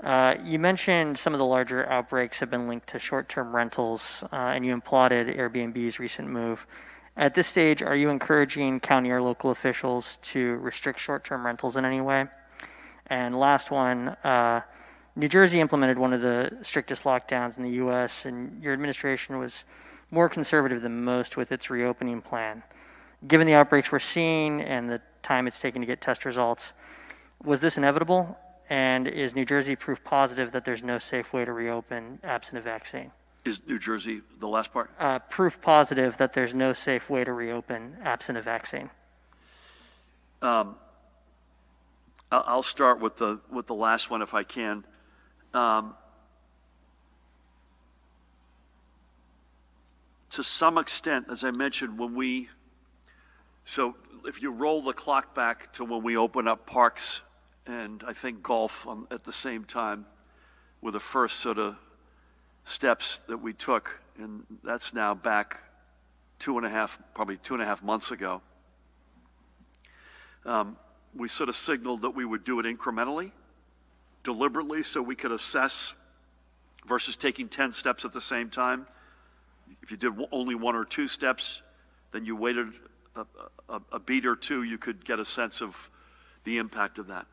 Uh, you mentioned some of the larger outbreaks have been linked to short-term rentals, uh, and you applauded Airbnb's recent move. At this stage, are you encouraging county or local officials to restrict short-term rentals in any way? And last one, uh, New Jersey implemented one of the strictest lockdowns in the U.S., and your administration was more conservative than most with its reopening plan. Given the outbreaks we're seeing and the time it's taken to get test results, was this inevitable? And is New Jersey proof positive that there's no safe way to reopen absent a vaccine? Is New Jersey the last part? Uh, proof positive that there's no safe way to reopen absent a vaccine. Um, I'll I'll start with the, with the last one if I can. Um, To some extent, as I mentioned, when we, so if you roll the clock back to when we open up parks and I think golf um, at the same time were the first sort of steps that we took, and that's now back two and a half, probably two and a half months ago. Um, we sort of signaled that we would do it incrementally, deliberately, so we could assess versus taking 10 steps at the same time. If you did only one or two steps, then you waited a, a, a beat or two, you could get a sense of the impact of that.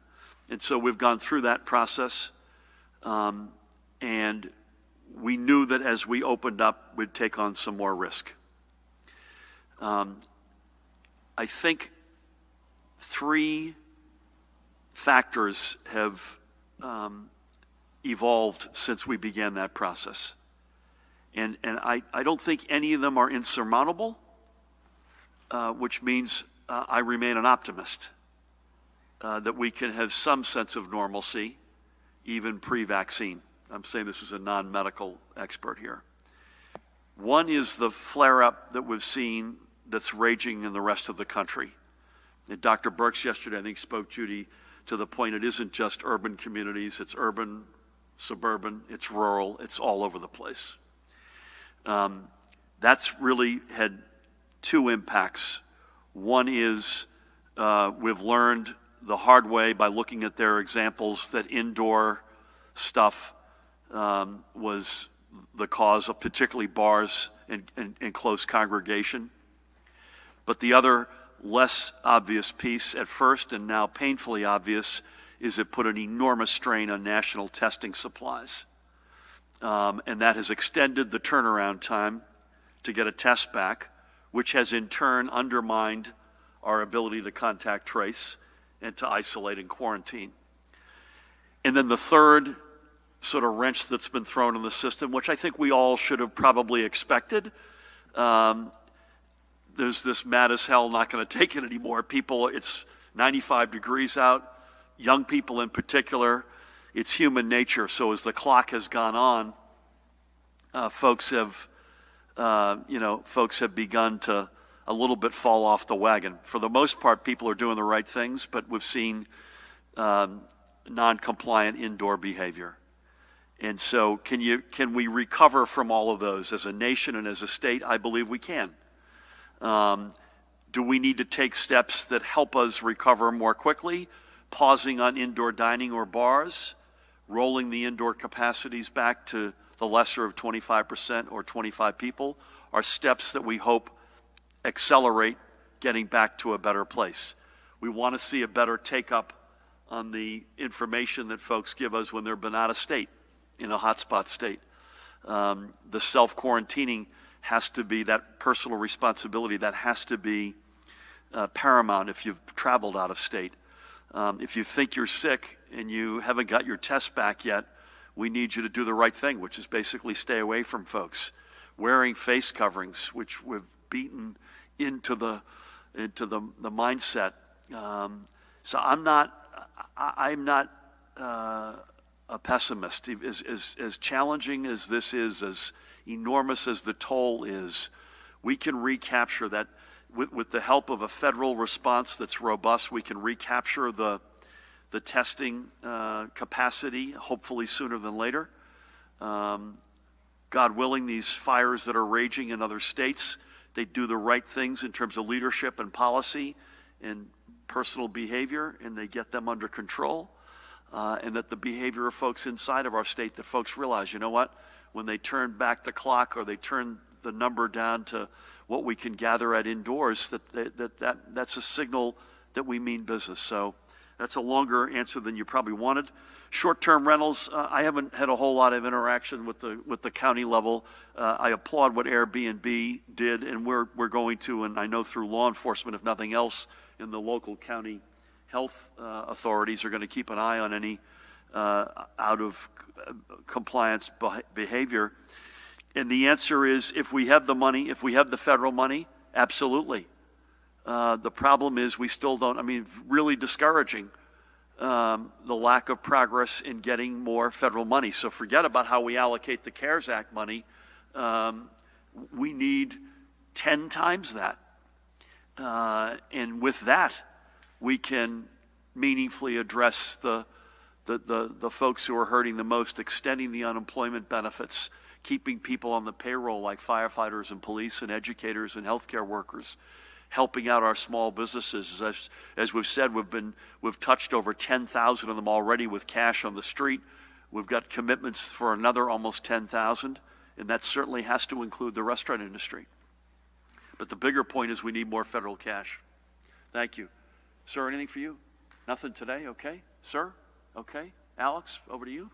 And so we've gone through that process. Um, and we knew that as we opened up, we'd take on some more risk. Um, I think three factors have um, evolved since we began that process. And, and I, I don't think any of them are insurmountable, uh, which means uh, I remain an optimist uh, that we can have some sense of normalcy even pre vaccine. I'm saying this as a non medical expert here. One is the flare up that we've seen that's raging in the rest of the country. And Dr. Birx yesterday, I think, spoke, Judy, to the point it isn't just urban communities, it's urban, suburban, it's rural, it's all over the place. Um, that's really had two impacts. One is uh, we've learned the hard way by looking at their examples that indoor stuff um, was the cause of particularly bars and, and, and close congregation. But the other less obvious piece at first and now painfully obvious is it put an enormous strain on national testing supplies. Um, and that has extended the turnaround time to get a test back, which has in turn undermined our ability to contact trace and to isolate and quarantine. And then the third sort of wrench that's been thrown in the system, which I think we all should have probably expected. Um, there's this mad as hell, not going to take it anymore. People, it's 95 degrees out, young people in particular. It's human nature. So as the clock has gone on, uh, folks have, uh, you know, folks have begun to a little bit fall off the wagon. For the most part, people are doing the right things, but we've seen um, non-compliant indoor behavior. And so, can you can we recover from all of those as a nation and as a state? I believe we can. Um, do we need to take steps that help us recover more quickly? Pausing on indoor dining or bars, rolling the indoor capacities back to the lesser of 25% or 25 people are steps that we hope accelerate getting back to a better place. We want to see a better take-up on the information that folks give us when they've been out of state, in a hotspot state. Um, the self-quarantining has to be that personal responsibility, that has to be uh, paramount if you've traveled out of state. Um, if you think you're sick and you haven't got your test back yet, we need you to do the right thing, which is basically stay away from folks. Wearing face coverings, which we've beaten into the into the, the mindset. Um, so I'm not I, I'm not uh, a pessimist. As, as as challenging as this is, as enormous as the toll is, we can recapture that with, with the help of a federal response that's robust. We can recapture the the testing uh, capacity, hopefully sooner than later. Um, God willing, these fires that are raging in other states, they do the right things in terms of leadership and policy and personal behavior, and they get them under control. Uh, and that the behavior of folks inside of our state, that folks realize, you know what, when they turn back the clock or they turn the number down to what we can gather at indoors, that, that, that, that that's a signal that we mean business. So that's a longer answer than you probably wanted. Short-term rentals, uh, I haven't had a whole lot of interaction with the with the county level. Uh, I applaud what Airbnb did, and we're we're going to, and I know through law enforcement, if nothing else, in the local county health uh, authorities are going to keep an eye on any uh, out of uh, compliance behavior. And the answer is, if we have the money, if we have the federal money, absolutely. Uh, the problem is we still don't, I mean, really discouraging um, the lack of progress in getting more federal money. So forget about how we allocate the CARES Act money. Um, we need 10 times that. Uh, and with that, we can meaningfully address the, the, the, the folks who are hurting the most, extending the unemployment benefits, keeping people on the payroll like firefighters and police and educators and healthcare workers helping out our small businesses. As, as we've said, we've, been, we've touched over 10,000 of them already with cash on the street. We've got commitments for another almost 10,000, and that certainly has to include the restaurant industry. But the bigger point is we need more federal cash. Thank you. Sir, anything for you? Nothing today? Okay. Sir? Okay. Alex, over to you.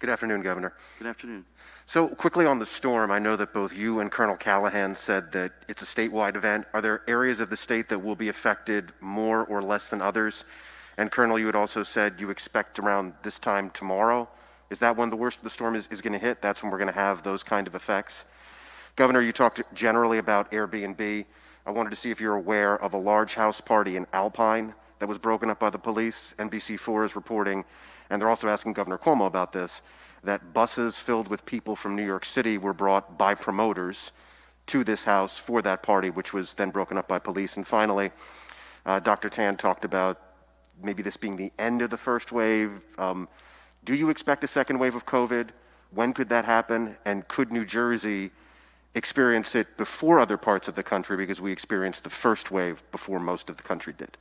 Good afternoon, Governor. Good afternoon. So, quickly on the storm, I know that both you and Colonel Callahan said that it's a statewide event. Are there areas of the state that will be affected more or less than others? And, Colonel, you had also said you expect around this time tomorrow. Is that when the worst of the storm is, is going to hit? That's when we're going to have those kind of effects? Governor, you talked generally about Airbnb. I wanted to see if you're aware of a large house party in Alpine that was broken up by the police. NBC4 is reporting and they're also asking Governor Cuomo about this, that buses filled with people from New York City were brought by promoters to this house for that party, which was then broken up by police. And finally, uh, Dr. Tan talked about maybe this being the end of the first wave. Um, do you expect a second wave of COVID? When could that happen? And could New Jersey experience it before other parts of the country because we experienced the first wave before most of the country did?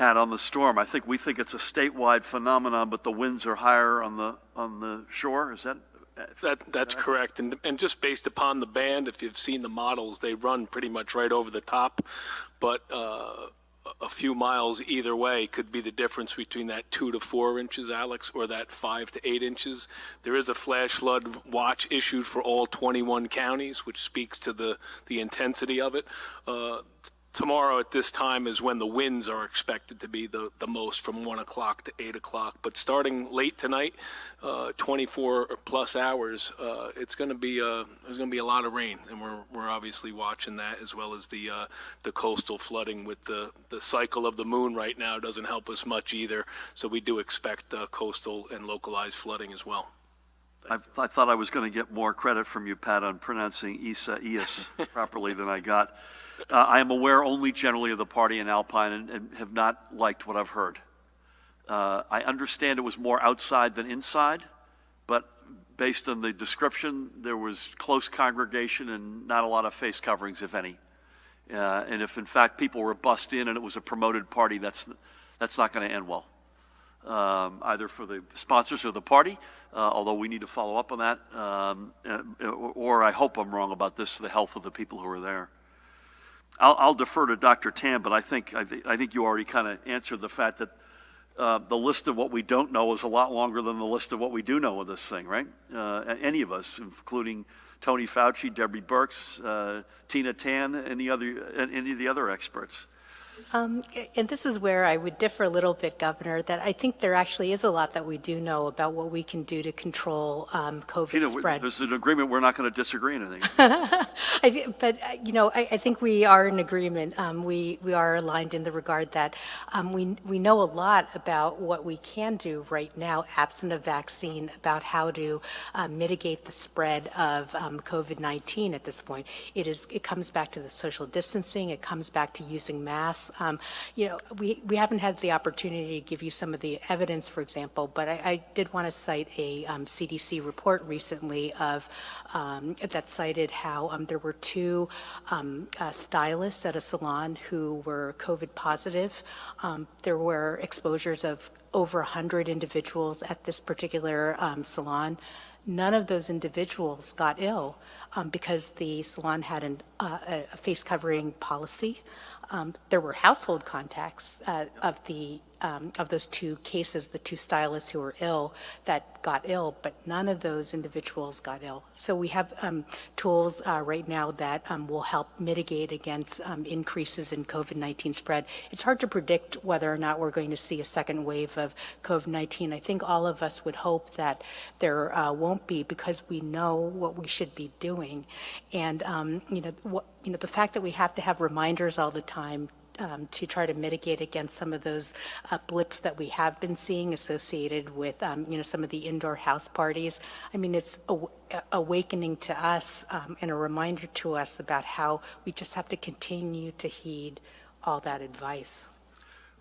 Pat, on the storm, I think we think it's a statewide phenomenon, but the winds are higher on the on the shore. Is that? That that's correct, and and just based upon the band, if you've seen the models, they run pretty much right over the top, but. Uh, a few miles either way could be the difference between that two to four inches, Alex, or that five to eight inches. There is a flash flood watch issued for all 21 counties, which speaks to the, the intensity of it. Uh, tomorrow at this time is when the winds are expected to be the, the most from 1 o'clock to 8 o'clock. But starting late tonight, uh, 24 plus hours, uh, it's going to be uh, there's going to be a lot of rain, and we're, we're obviously watching that as well as the uh, the coastal flooding with the, the cycle of the moon right now doesn't help us much either. So we do expect uh, coastal and localized flooding as well. I, I, thought I was going to get more credit from you, Pat, on pronouncing Isaias properly than I got. Uh, I am aware only generally of the party in Alpine and, and have not liked what I've heard. Uh, I understand it was more outside than inside, but based on the description, there was close congregation and not a lot of face coverings, if any. Uh, and if in fact people were bussed in and it was a promoted party, that's, that's not going to end well. um, either for the sponsors or the party, uh, although we need to follow up on that, um, uh, or I hope I'm wrong about this, the health of the people who are there. I'll, I'll defer to Dr. Tan, but I think, I, thi- I think you already kind of answered the fact that uh, the list of what we don't know is a lot longer than the list of what we do know of this thing, right? Uh, any of us, including Tony Fauci, Debbie Birx, uh, Tina Tan, the other, any of the other experts. Um, And this is where I would differ a little bit, Governor, that I think there actually is a lot that we do know about what we can do to control um, COVID spread. there's an agreement, we're not going to disagree on anything. I But, uh, you know, I, I think we are in agreement. Um, We, we are aligned in the regard that um, we, we know a lot about what we can do right now, absent a vaccine, about how to uh, mitigate the spread of um, COVID-19 at this point. It is, it comes back to the social distancing, it comes back to using masks. Um, You know, we, we haven't had the opportunity to give you some of the evidence, for example, but I, I did want to cite a um, CDC report recently of, um, that cited how um, there were two um, uh, stylists at a salon who were COVID positive. There were exposures of over 100 individuals at this particular salon. None of those individuals got ill um, because the salon had an, uh, a face covering policy. Um, There were household contacts uh, of the, um, of those two cases, the two stylists who were ill, that got ill, but none of those individuals got ill. So we have um, tools uh, right now that um, will help mitigate against um, increases in COVID-19 spread. It's hard to predict whether or not we're going to see a second wave of COVID-19. I think all of us would hope that there uh, won't be because we know what we should be doing. And, um, you know, what, you know, the fact that we have to have reminders all the time um, to try to mitigate against some of those uh, blips that we have been seeing associated with, um, you know, some of the indoor house parties. I mean, it's aw- awakening to us um, and a reminder to us about how we just have to continue to heed all that advice.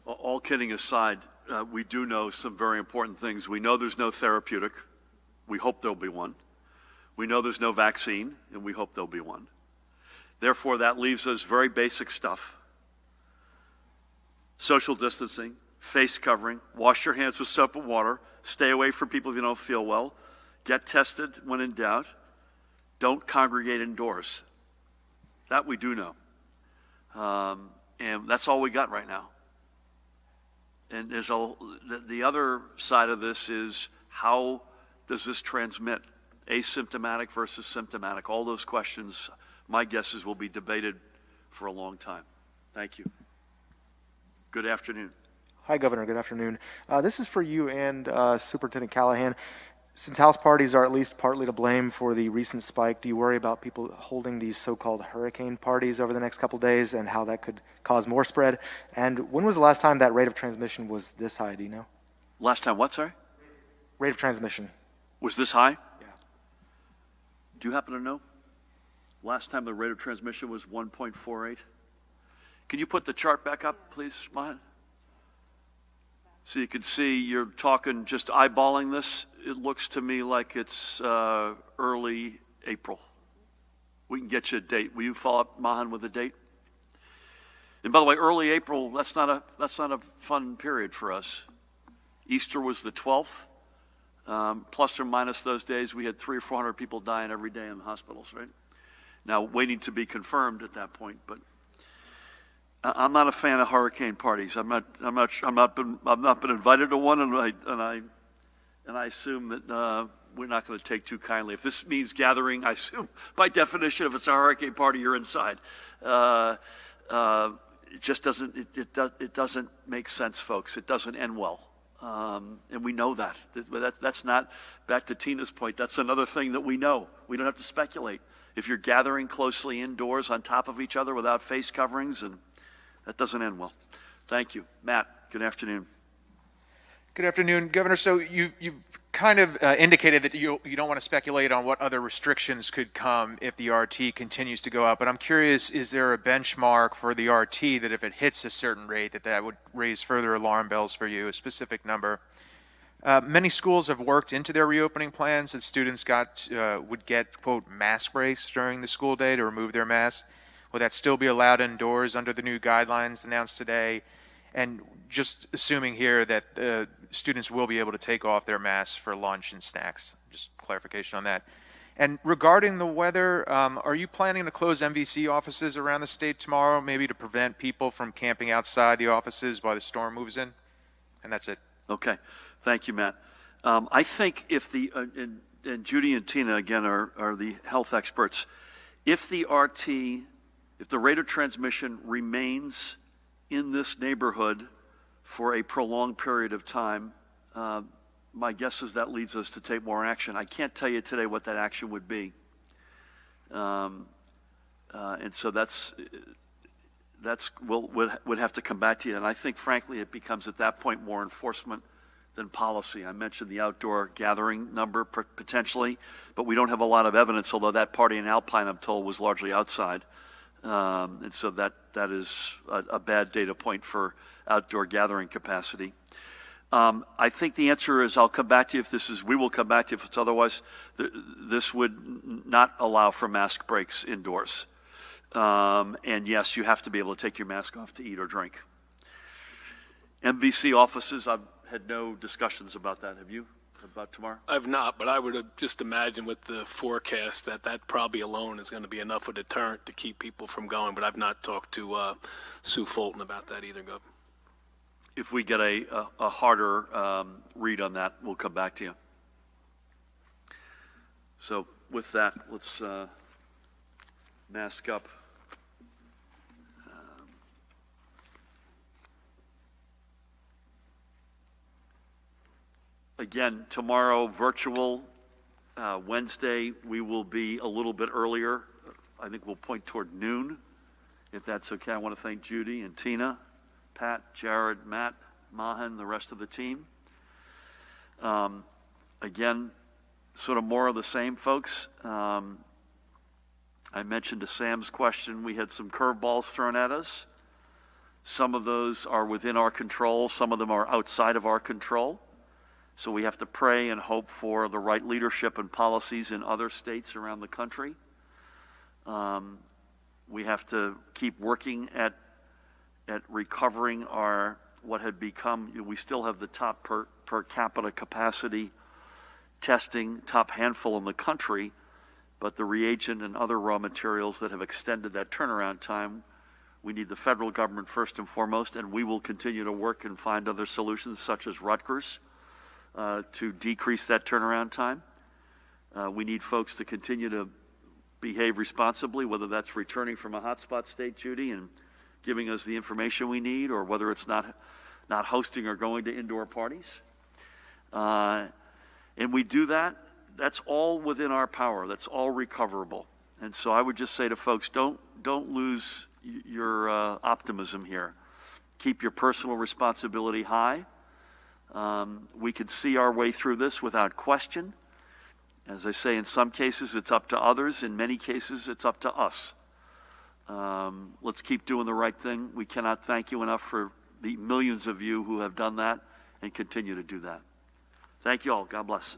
All kidding aside, uh, we do know some very important things. We know there's no therapeutic. We hope there'll be one. We know there's no vaccine, and we hope there'll be one. Therefore, that leaves us very basic stuff social distancing, face covering, wash your hands with soap and water, stay away from people you don't feel well, get tested when in doubt, don't congregate indoors. That we do know. Um, and that's all we got right now. And there's a, the, the other side of this is how does this transmit? Asymptomatic versus symptomatic. All those questions, my guess is, will be debated for a long time. Thank you. Good afternoon. Hi, Governor. Good afternoon. Uh, this is for you and uh, Superintendent Callahan. Since house parties are at least partly to blame for the recent spike, do you worry about people holding these so-called hurricane parties over the next couple days and how that could cause more spread? And when was the last time that rate of transmission was this high? Do you know? Last time, what, sorry? Rate of transmission. Was this high? Yeah. Do you happen to know? Last time the rate of transmission was 1.48? Can you put the chart back up, please, Mahen? So you can see you're talking, just eyeballing this, it looks to me like it's uh, early April. We can get you a date. Will you follow up, Mahen, with a date? And by the way, early April, that's not a, that's not a fun period for us. Easter was the 12th. Um, plus or minus those days, we had three or 400 people dying every day in hospitals, right? Now, waiting to be confirmed at that point, but I'm not a fan of hurricane parties. I'm not, I'm not, I'm not been, I've not been invited to one, and I, and I, and I assume that, uh, we're not going to take too kindly. If this means gathering, I assume, by definition, if it's a hurricane party, you're inside. Uh, uh, it just doesn't, it, it does, it doesn't make sense, folks. It doesn't end well. Um, and we know that. That- that. That's not, back to Tina's point, that's another thing that we know. We don't have to speculate. If you're gathering closely indoors on top of each other without face coverings, and that doesn't end well. Thank you. Matt, good afternoon. Good afternoon, Governor. So you, you've kind of uh, indicated that you, you don't want to speculate on what other restrictions could come if the RT continues to go up. But I'm curious, is there a benchmark for the RT that if it hits a certain rate, that that would raise further alarm bells for you, a specific number? Uh, many schools have worked into their reopening plans that students got uh, would get quote mask breaks during the school day to remove their masks. Will that still be allowed indoors under the new guidelines announced today? And just assuming here that uh, students will be able to take off their masks for lunch and snacks. Just clarification on that. And regarding the weather, um, are you planning to close MVC offices around the state tomorrow, maybe to prevent people from camping outside the offices while the storm moves in? And that's it. Okay, thank you, Matt. Um, I think if the, uh, and, and Judy and Tina, again, are, are the health experts. If the RT, if the rate of transmission remains in this neighborhood for a prolonged period of time, uh, my guess is that leads us to take more action. I can't tell you today what that action would be. Um, uh, and so that's, that's, we'll, would, would have to come back to you. And I think frankly, it becomes at that point more enforcement than policy. I mentioned the outdoor gathering number potentially, but we don't have a lot of evidence, although that party in Alpine, I'm told, was largely outside. Um, and so that, that is a, a bad data point for outdoor gathering capacity. Um, I think the answer is I'll come back to you if this is, we will come back to you if it's otherwise. Th- this would not allow for mask breaks indoors. Um, and yes, you have to be able to take your mask off to eat or drink. MVC offices, I've had no discussions about that. Have you? About tomorrow? I've not, but I would uh, just imagine with the forecast that that probably alone is going to be enough of a deterrent to keep people from going. But I've not talked to uh, Sue Fulton about that either, Gov. If we get a, a, a harder um, read on that, we'll come back to you. So with that, let's uh, mask up. Again, tomorrow, virtual. Uh, Wednesday, we will be a little bit earlier. I think we'll point toward noon, if that's okay. I want to thank Judy and Tina, Pat, Jared, Matt, Mahen, the rest of the team. Um, again, sort of more of the same, folks. Um, I mentioned to Sam's question, we had some curveballs thrown at us. Some of those are within our control, some of them are outside of our control. So we have to pray and hope for the right leadership and policies in other states around the country. Um, we have to keep working at at recovering our what had become. We still have the top per per capita capacity testing, top handful in the country, but the reagent and other raw materials that have extended that turnaround time. We need the federal government first and foremost, and we will continue to work and find other solutions, such as Rutgers uh, to decrease that turnaround time. Uh, we need folks to continue to behave responsibly, whether that's returning from a hotspot state, Judy, and giving us the information we need, or whether it's not, not hosting or going to indoor parties. Uh, and we do that, that's all within our power. That's all recoverable. And so I would just say to folks, don't, don't lose your uh, optimism here. Keep your personal responsibility high. Um, we could see our way through this without question. As I say, in some cases it's up to others, in many cases it's up to us. Um, let's keep doing the right thing. We cannot thank you enough for the millions of you who have done that and continue to do that. Thank you all. God bless.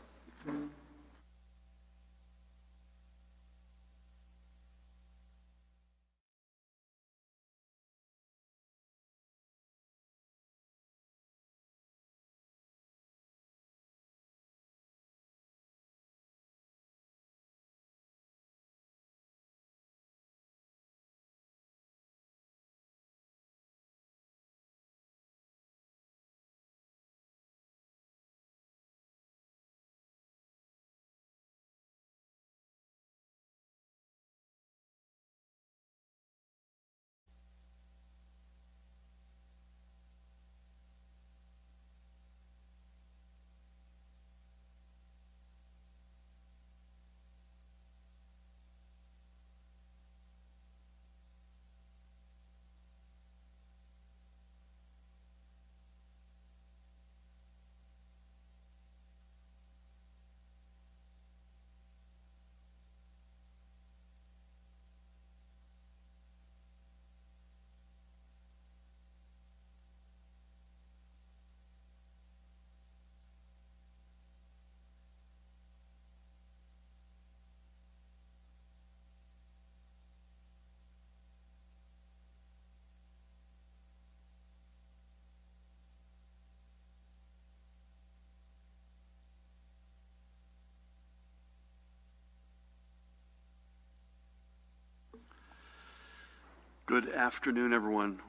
Good afternoon, everyone.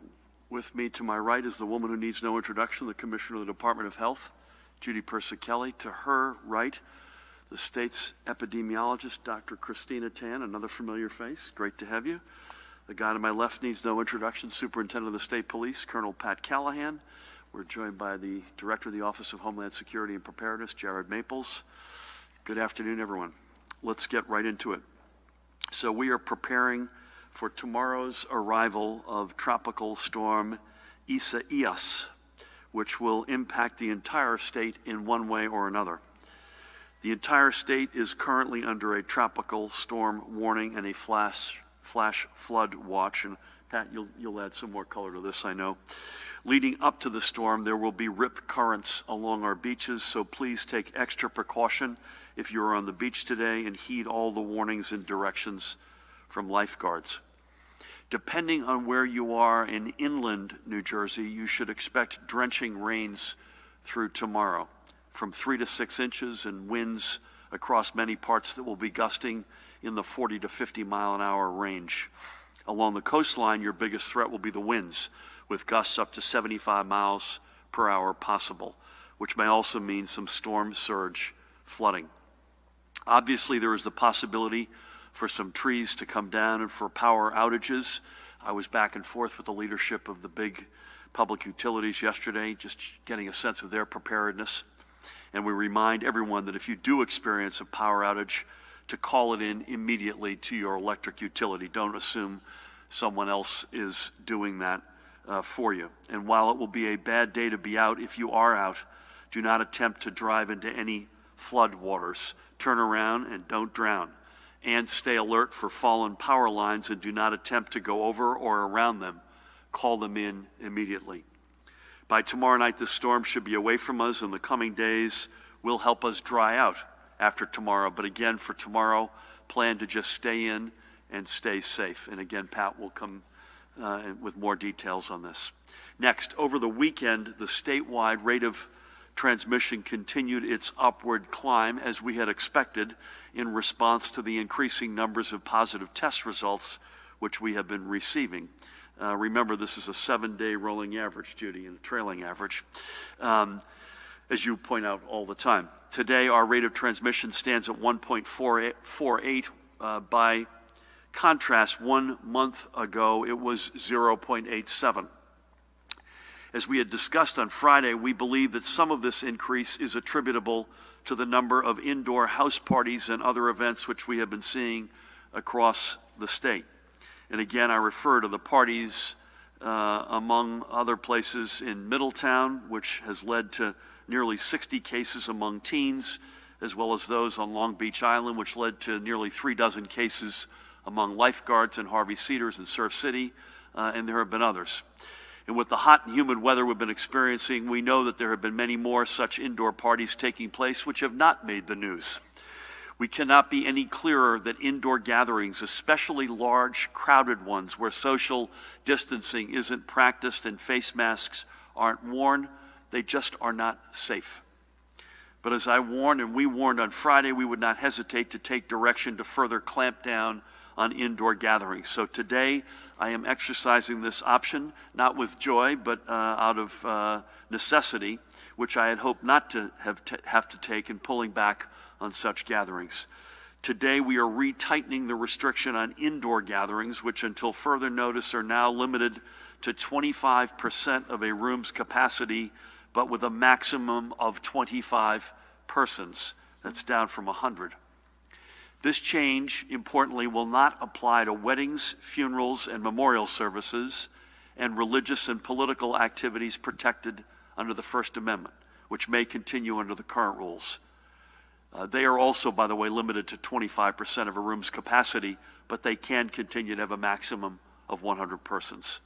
With me to my right is the woman who needs no introduction, the Commissioner of the Department of Health, Judy Persichilli. To her right, the state's epidemiologist, Dr. Christina Tan, another familiar face. Great to have you. The guy to my left needs no introduction, Superintendent of the State Police, Colonel Pat Callahan. We're joined by the Director of the Office of Homeland Security and Preparedness, Jared Maples. Good afternoon, everyone. Let's get right into it. So we are preparing for tomorrow's arrival of Tropical Storm Isaias, which will impact the entire state in one way or another. The entire state is currently under a tropical storm warning and a flash, flash flood watch. And Pat, you'll, you'll add some more color to this, I know. Leading up to the storm, there will be rip currents along our beaches, so please take extra precaution if you're on the beach today and heed all the warnings and directions from lifeguards. Depending on where you are in inland New Jersey, you should expect drenching rains through tomorrow, from three to six inches and winds across many parts that will be gusting in the 40 to 50 mile an hour range. Along the coastline, your biggest threat will be the winds, with gusts up to 75 miles per hour possible, which may also mean some storm surge flooding. Obviously, there is the possibility for some trees to come down and for power outages. I was back and forth with the leadership of the big public utilities yesterday, just getting a sense of their preparedness. And we remind everyone that if you do experience a power outage, to call it in immediately to your electric utility. Don't assume someone else is doing that uh, for you. And while it will be a bad day to be out, if you are out, do not attempt to drive into any flood waters. Turn around and don't drown. And stay alert for fallen power lines and do not attempt to go over or around them. Call them in immediately. By tomorrow night, the storm should be away from us, and the coming days will help us dry out after tomorrow. But again, for tomorrow, plan to just stay in and stay safe. And again, Pat will come uh, with more details on this. Next, over the weekend, the statewide rate of transmission continued its upward climb as we had expected in response to the increasing numbers of positive test results which we have been receiving. Uh, remember, this is a seven day rolling average, Judy, and a trailing average. Um, as you point out all the time. Today, our rate of transmission stands at 1.48. Uh, by contrast, one month ago, it was 0.87. As we had discussed on Friday, we believe that some of this increase is attributable to the number of indoor house parties and other events which we have been seeing across the state. And again, I refer to the parties uh, among other places in Middletown, which has led to nearly 60 cases among teens, as well as those on Long Beach Island, which led to nearly three dozen cases among lifeguards in Harvey Cedars and Surf City, uh, and there have been others. And with the hot and humid weather we've been experiencing, we know that there have been many more such indoor parties taking place which have not made the news. We cannot be any clearer that indoor gatherings, especially large, crowded ones where social distancing isn't practiced and face masks aren't worn, they just are not safe. But as I warned and we warned on Friday, we would not hesitate to take direction to further clamp down on indoor gatherings. So today, I am exercising this option, not with joy, but uh, out of uh, necessity, which I had hoped not to have, have to take in pulling back on such gatherings. Today, we are retightening the restriction on indoor gatherings, which until further notice are now limited to 25% of a room's capacity but with a maximum of 25 persons. That's down from 100. This change, importantly, will not apply to weddings, funerals, and memorial services and religious and political activities protected under the First Amendment, which may continue under the current rules. Uh, they are also, by the way, limited to 25% of a room's capacity, but they can continue to have a maximum of 100 persons.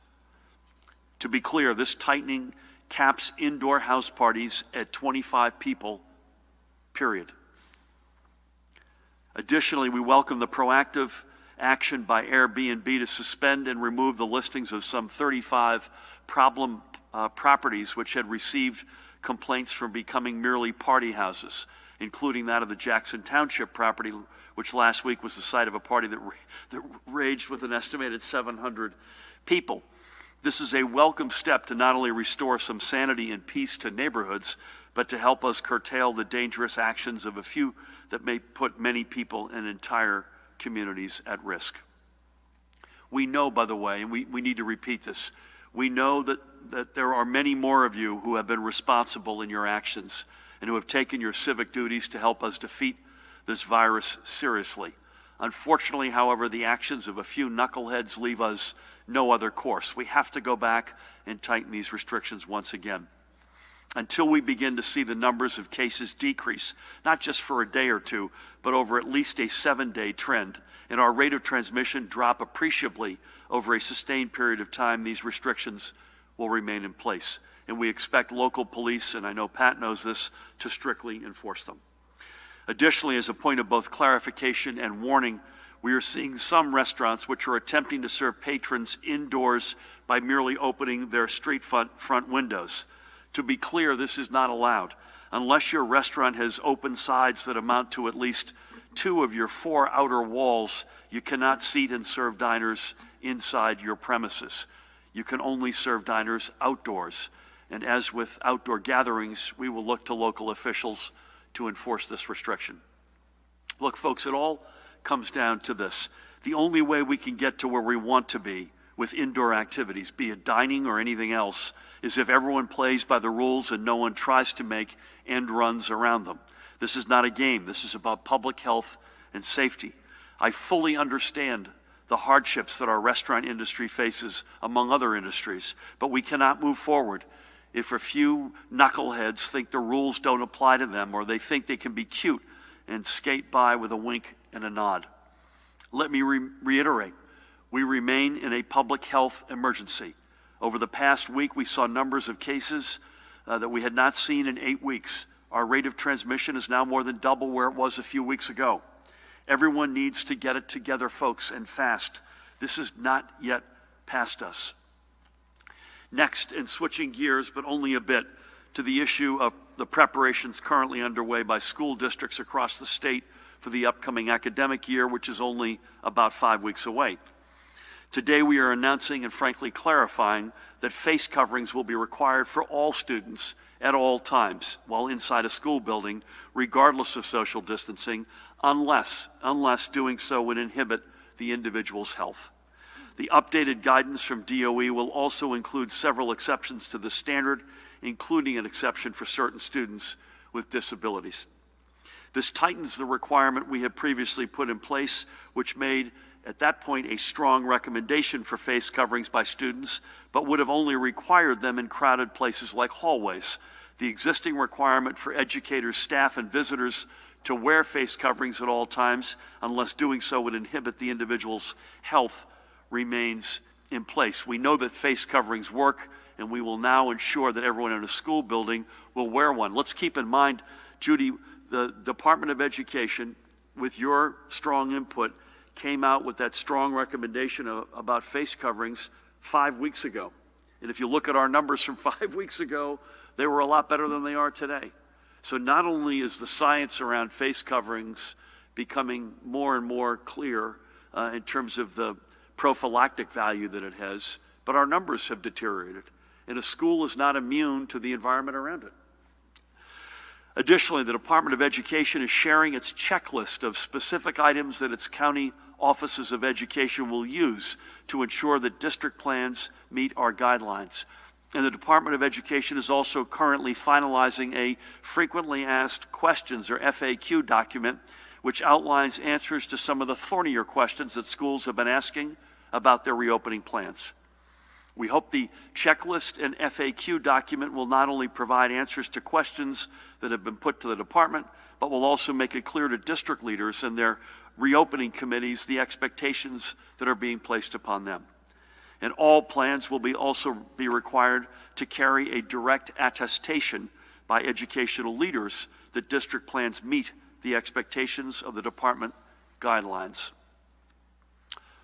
To be clear, this tightening caps indoor house parties at 25 people, period. Additionally, we welcome the proactive action by Airbnb to suspend and remove the listings of some 35 problem uh, properties which had received complaints from becoming merely party houses. including that of the Jackson Township property, which last week was the site of a party that, ra- that raged with an estimated 700 people. This is a welcome step to not only restore some sanity and peace to neighborhoods, but to help us curtail the dangerous actions of a few that may put many people and entire communities at risk. We know, by the way, and we, we need to repeat this, we know that, that there are many more of you who have been responsible in your actions and who have taken your civic duties to help us defeat this virus seriously. Unfortunately, however, the actions of a few knuckleheads leave us no other course. We have to go back and tighten these restrictions once again until we begin to see the numbers of cases decrease, not just for a day or two, but over at least a seven day trend, and our rate of transmission drop appreciably over a sustained period of time, these restrictions will remain in place. And we expect local police, and I know Pat knows this, to strictly enforce them. Additionally, as a point of both clarification and warning, we are seeing some restaurants which are attempting to serve patrons indoors by merely opening their street front, front windows. To be clear, this is not allowed. Unless your restaurant has open sides that amount to at least two of your four outer walls, you cannot seat and serve diners inside your premises. You can only serve diners outdoors. And as with outdoor gatherings, we will look to local officials to enforce this restriction. Look, folks, it all comes down to this. The only way we can get to where we want to be with indoor activities, be it dining or anything else, is if everyone plays by the rules and no one tries to make end runs around them. This is not a game. This is about public health and safety. I fully understand the hardships that our restaurant industry faces, among other industries, but we cannot move forward if a few knuckleheads think the rules don't apply to them or they think they can be cute and skate by with a wink and a nod. Let me re- reiterate we remain in a public health emergency. Over the past week, we saw numbers of cases uh, that we had not seen in eight weeks. Our rate of transmission is now more than double where it was a few weeks ago. Everyone needs to get it together, folks, and fast. This is not yet past us. Next, and switching gears, but only a bit, to the issue of the preparations currently underway by school districts across the state for the upcoming academic year, which is only about five weeks away. Today, we are announcing and frankly clarifying that face coverings will be required for all students at all times while inside a school building, regardless of social distancing, unless, unless doing so would inhibit the individual's health. The updated guidance from DOE will also include several exceptions to the standard, including an exception for certain students with disabilities. This tightens the requirement we had previously put in place, which made at that point a strong recommendation for face coverings by students, but would have only required them in crowded places like hallways. The existing requirement for educators, staff, and visitors to wear face coverings at all times, unless doing so would inhibit the individual's health, remains in place. We know that face coverings work, and we will now ensure that everyone in a school building will wear one. Let's keep in mind, Judy, the Department of Education, with your strong input, came out with that strong recommendation of, about face coverings five weeks ago. And if you look at our numbers from five weeks ago, they were a lot better than they are today. So not only is the science around face coverings becoming more and more clear uh, in terms of the prophylactic value that it has, but our numbers have deteriorated. And a school is not immune to the environment around it. Additionally, the Department of Education is sharing its checklist of specific items that its county offices of education will use to ensure that district plans meet our guidelines. And the Department of Education is also currently finalizing a frequently asked questions or FAQ document which outlines answers to some of the thornier questions that schools have been asking about their reopening plans. We hope the checklist and FAQ document will not only provide answers to questions that have been put to the department, but will also make it clear to district leaders and their reopening committees the expectations that are being placed upon them. And all plans will be also be required to carry a direct attestation by educational leaders that district plans meet the expectations of the department guidelines.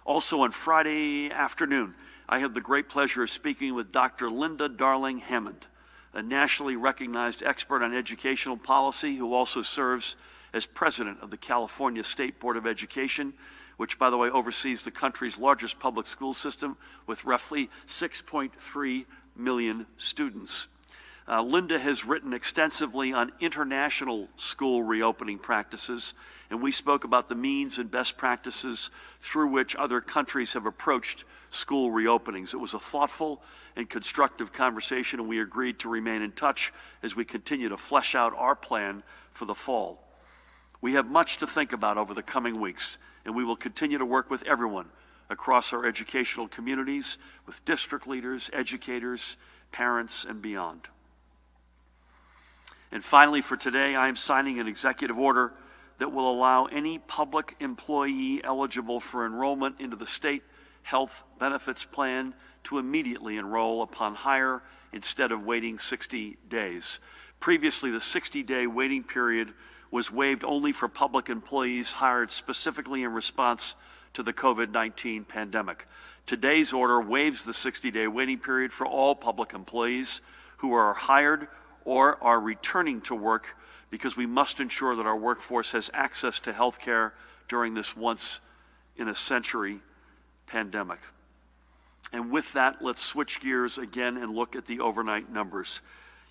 Also on Friday afternoon, I had the great pleasure of speaking with Dr. Linda Darling Hammond, a nationally recognized expert on educational policy who also serves as president of the California State Board of Education, which, by the way, oversees the country's largest public school system with roughly 6.3 million students. Uh, Linda has written extensively on international school reopening practices, and we spoke about the means and best practices through which other countries have approached school reopenings. It was a thoughtful and constructive conversation, and we agreed to remain in touch as we continue to flesh out our plan for the fall. We have much to think about over the coming weeks, and we will continue to work with everyone across our educational communities, with district leaders, educators, parents, and beyond. And finally, for today, I am signing an executive order that will allow any public employee eligible for enrollment into the state health benefits plan to immediately enroll upon hire instead of waiting 60 days. Previously, the 60 day waiting period was waived only for public employees hired specifically in response to the COVID 19 pandemic. Today's order waives the 60 day waiting period for all public employees who are hired or are returning to work because we must ensure that our workforce has access to health care during this once in a century pandemic. And with that, let's switch gears again and look at the overnight numbers.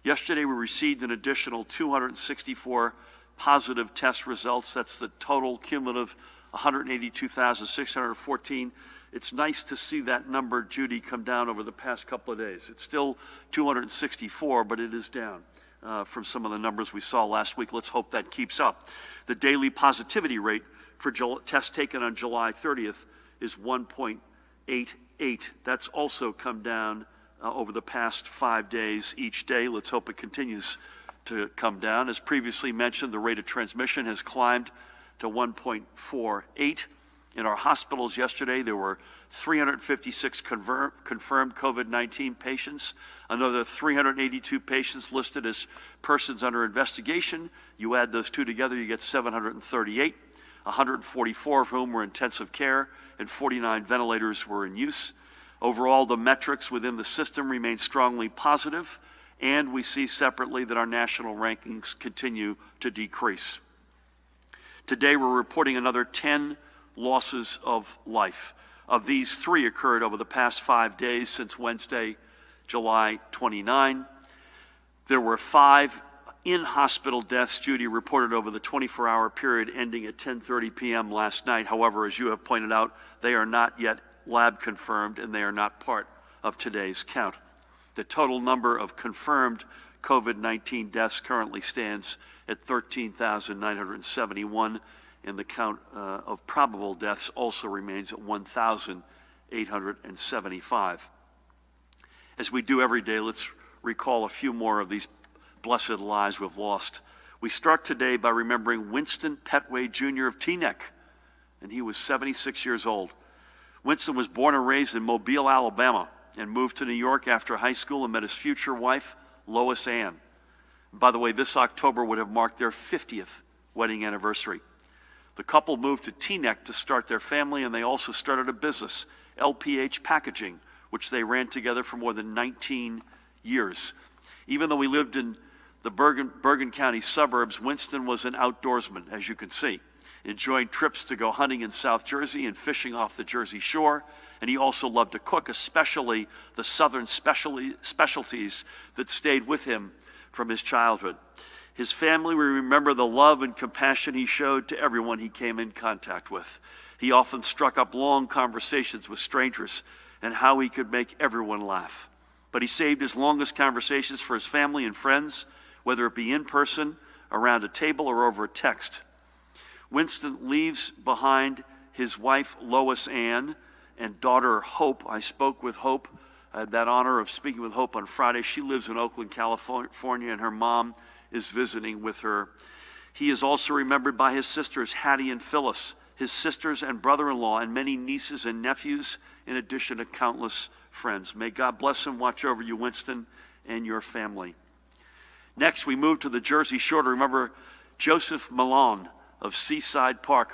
Yesterday, we received an additional 264 positive test results. That's the total cumulative 182,614. It's nice to see that number, Judy, come down over the past couple of days. It's still 264, but it is down uh, from some of the numbers we saw last week. Let's hope that keeps up. The daily positivity rate for tests taken on July 30th is 1.88. That's also come down uh, over the past five days each day. Let's hope it continues to come down. As previously mentioned, the rate of transmission has climbed to 1.48. In our hospitals yesterday, there were 356 confirmed COVID 19 patients, another 382 patients listed as persons under investigation. You add those two together, you get 738, 144 of whom were intensive care, and 49 ventilators were in use. Overall, the metrics within the system remain strongly positive, and we see separately that our national rankings continue to decrease. Today, we're reporting another 10 losses of life. Of these, three occurred over the past five days since Wednesday, July 29. There were five in-hospital deaths, Judy reported over the 24-hour period ending at 10:30 p.m. last night. However, as you have pointed out, they are not yet lab confirmed and they are not part of today's count. The total number of confirmed COVID-19 deaths currently stands at 13,971 and the count uh, of probable deaths also remains at 1,875. As we do every day, let's recall a few more of these blessed lives we've lost. We start today by remembering Winston Petway Jr. of Teaneck, and he was 76 years old. Winston was born and raised in Mobile, Alabama, and moved to New York after high school and met his future wife, Lois Ann. by the way, this October would have marked their 50th wedding anniversary. The couple moved to Teaneck to start their family, and they also started a business, LPH Packaging, which they ran together for more than 19 years. Even though we lived in the Bergen, Bergen County suburbs, Winston was an outdoorsman, as you can see, enjoying trips to go hunting in South Jersey and fishing off the Jersey shore. And he also loved to cook, especially the southern specialties that stayed with him from his childhood. His family remember the love and compassion he showed to everyone he came in contact with. He often struck up long conversations with strangers and how he could make everyone laugh. But he saved his longest conversations for his family and friends, whether it be in person, around a table, or over a text. Winston leaves behind his wife, Lois Ann, and daughter, Hope. I spoke with Hope. I had that honor of speaking with Hope on Friday. She lives in Oakland, California, and her mom is visiting with her. He is also remembered by his sisters, Hattie and Phyllis, his sisters and brother in law, and many nieces and nephews, in addition to countless friends. May God bless and watch over you, Winston, and your family. Next, we move to the Jersey Shore to remember Joseph Malone of Seaside Park.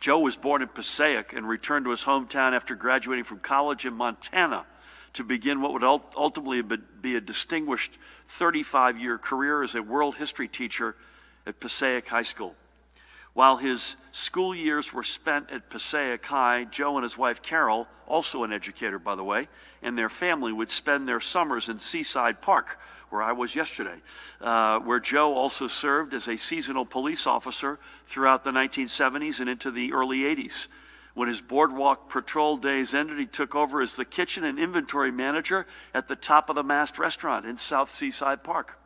Joe was born in Passaic and returned to his hometown after graduating from college in Montana to begin what would ultimately be- a distinguished 35 year career as a world history teacher at Passaic High School. While his school years were spent at Passaic High, Joe and his wife Carol, also an educator by the way, and their family would spend their summers in Seaside Park, where I was yesterday, uh, where Joe also served as a seasonal police officer throughout the 1970s and into the early 80s. When his boardwalk patrol days ended, he took over as the kitchen and inventory manager at the Top of the Mast restaurant in South Seaside Park.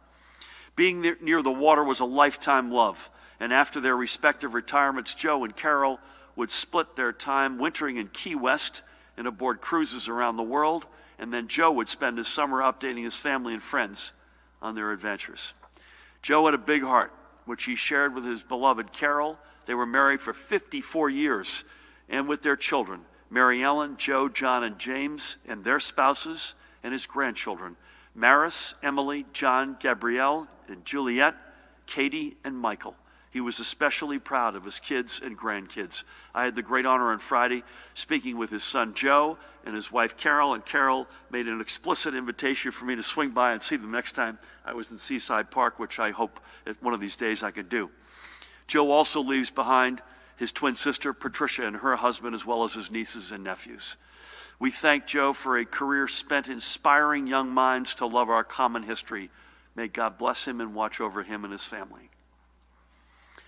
Being near, near the water was a lifetime love, and after their respective retirements, Joe and Carol would split their time wintering in Key West and aboard cruises around the world, and then Joe would spend his summer updating his family and friends on their adventures. Joe had a big heart, which he shared with his beloved Carol. They were married for 54 years, and with their children, Mary Ellen, Joe, John, and James, and their spouses, and his grandchildren, Maris, Emily, John, Gabrielle, and Juliet, Katie, and Michael. He was especially proud of his kids and grandkids. I had the great honor on Friday speaking with his son Joe and his wife Carol, and Carol made an explicit invitation for me to swing by and see them next time I was in Seaside Park, which I hope that one of these days I could do. Joe also leaves behind his twin sister Patricia and her husband, as well as his nieces and nephews. We thank Joe for a career spent inspiring young minds to love our common history. May God bless him and watch over him and his family.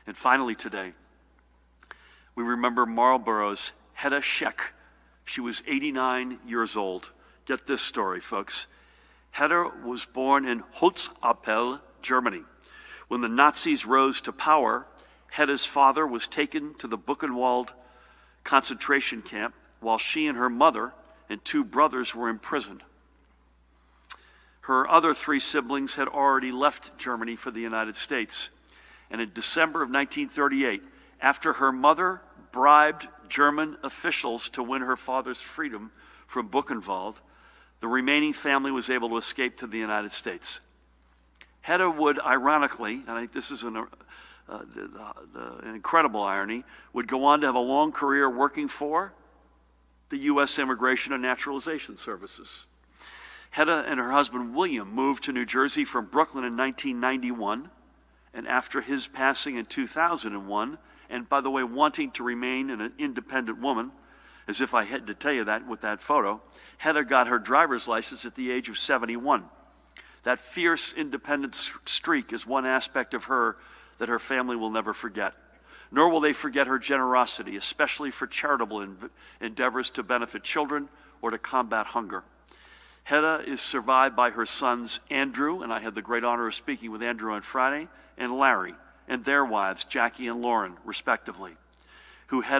And finally, today, we remember Marlborough's Hedda Scheck. She was 89 years old. Get this story, folks. Hedda was born in Holzappel, Germany. When the Nazis rose to power, Hedda's father was taken to the Buchenwald concentration camp while she and her mother and two brothers were imprisoned. Her other three siblings had already left Germany for the United States. And in December of 1938, after her mother bribed German officials to win her father's freedom from Buchenwald, the remaining family was able to escape to the United States. Hedda would, ironically, and I think this is an, uh, the, the, the, an incredible irony, would go on to have a long career working for the U.S. Immigration and Naturalization Services. Hedda and her husband William moved to New Jersey from Brooklyn in 1991 and after his passing in 2001, and by the way, wanting to remain an independent woman, as if I had to tell you that with that photo, Hedda got her driver's license at the age of 71. That fierce independent streak is one aspect of her that her family will never forget. Nor will they forget her generosity, especially for charitable endeavors to benefit children or to combat hunger. Hedda is survived by her sons Andrew, and I had the great honor of speaking with Andrew on Friday, and Larry, and their wives, Jackie and Lauren, respectively, who had